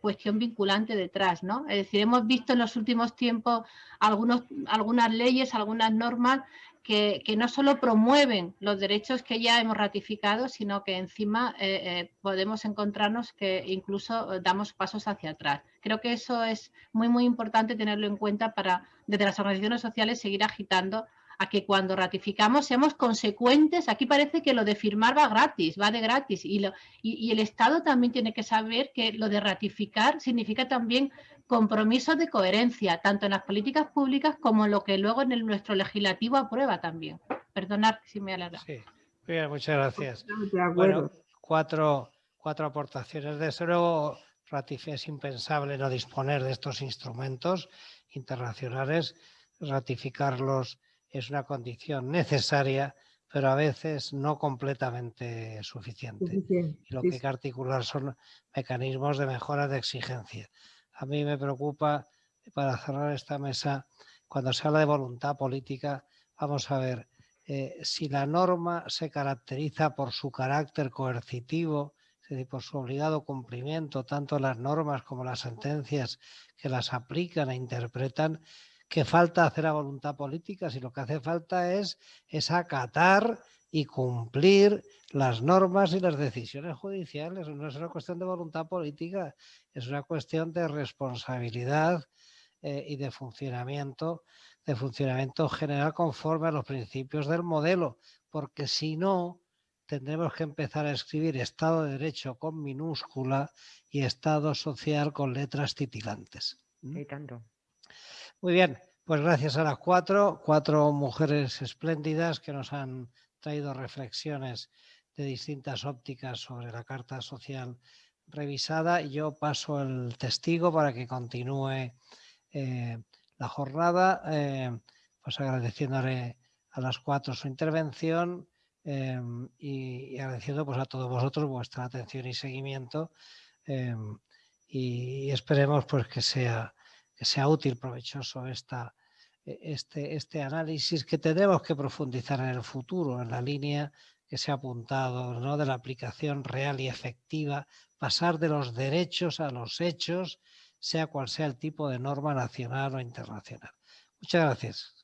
Speaker 6: cuestión vinculante detrás. ¿no? Es decir, hemos visto en los últimos tiempos algunas leyes, algunas normas que, no solo promueven los derechos que ya hemos ratificado, sino que encima eh, eh, podemos encontrarnos que incluso damos pasos hacia atrás. Creo que eso es muy, muy importante tenerlo en cuenta para, desde las organizaciones sociales, seguir agitando a que cuando ratificamos seamos consecuentes. Aquí parece que lo de firmar va gratis, va de gratis. Y, y el Estado también tiene que saber que lo de ratificar significa también compromisos de coherencia, tanto en las políticas públicas como en lo que luego en el, nuestro legislativo aprueba también. Perdonad si me alarga.
Speaker 1: Sí, bien, muchas gracias. Bueno, cuatro, cuatro aportaciones. Desde luego, es impensable no disponer de estos instrumentos internacionales. Ratificarlos es una condición necesaria, pero a veces no completamente suficiente. Y lo que hay que articular son mecanismos de mejora de exigencia a mí me preocupa, para cerrar esta mesa, cuando se habla de voluntad política, vamos a ver, eh, si la norma se caracteriza por su carácter coercitivo, es decir, por su obligado cumplimiento, tanto las normas como las sentencias que las aplican e interpretan, ¿qué falta hacer a voluntad política? Si lo que hace falta es, es acatar y cumplir las normas y las decisiones judiciales. No es una cuestión de voluntad política, es una cuestión de responsabilidad eh, y de funcionamiento, de funcionamiento general conforme a los principios del modelo, porque si no, tendremos que empezar a escribir Estado de Derecho con minúscula y Estado social con letras titilantes.
Speaker 5: Tanto.
Speaker 1: Muy bien, pues gracias a las cuatro, cuatro mujeres espléndidas que nos han traído reflexiones de distintas ópticas sobre la Carta Social revisada. Yo paso el testigo para que continúe eh, la jornada, eh, pues agradeciéndole a las cuatro su intervención eh, y, agradeciendo pues, a todos vosotros vuestra atención y seguimiento y, esperemos pues, que, sea, sea útil, provechoso esta e-, este, este análisis que tendremos que profundizar en el futuro, en la línea que se ha apuntado, ¿no? de la aplicación real y efectiva, pasar de los derechos a los hechos, sea cual sea el tipo de norma nacional o internacional. Muchas gracias.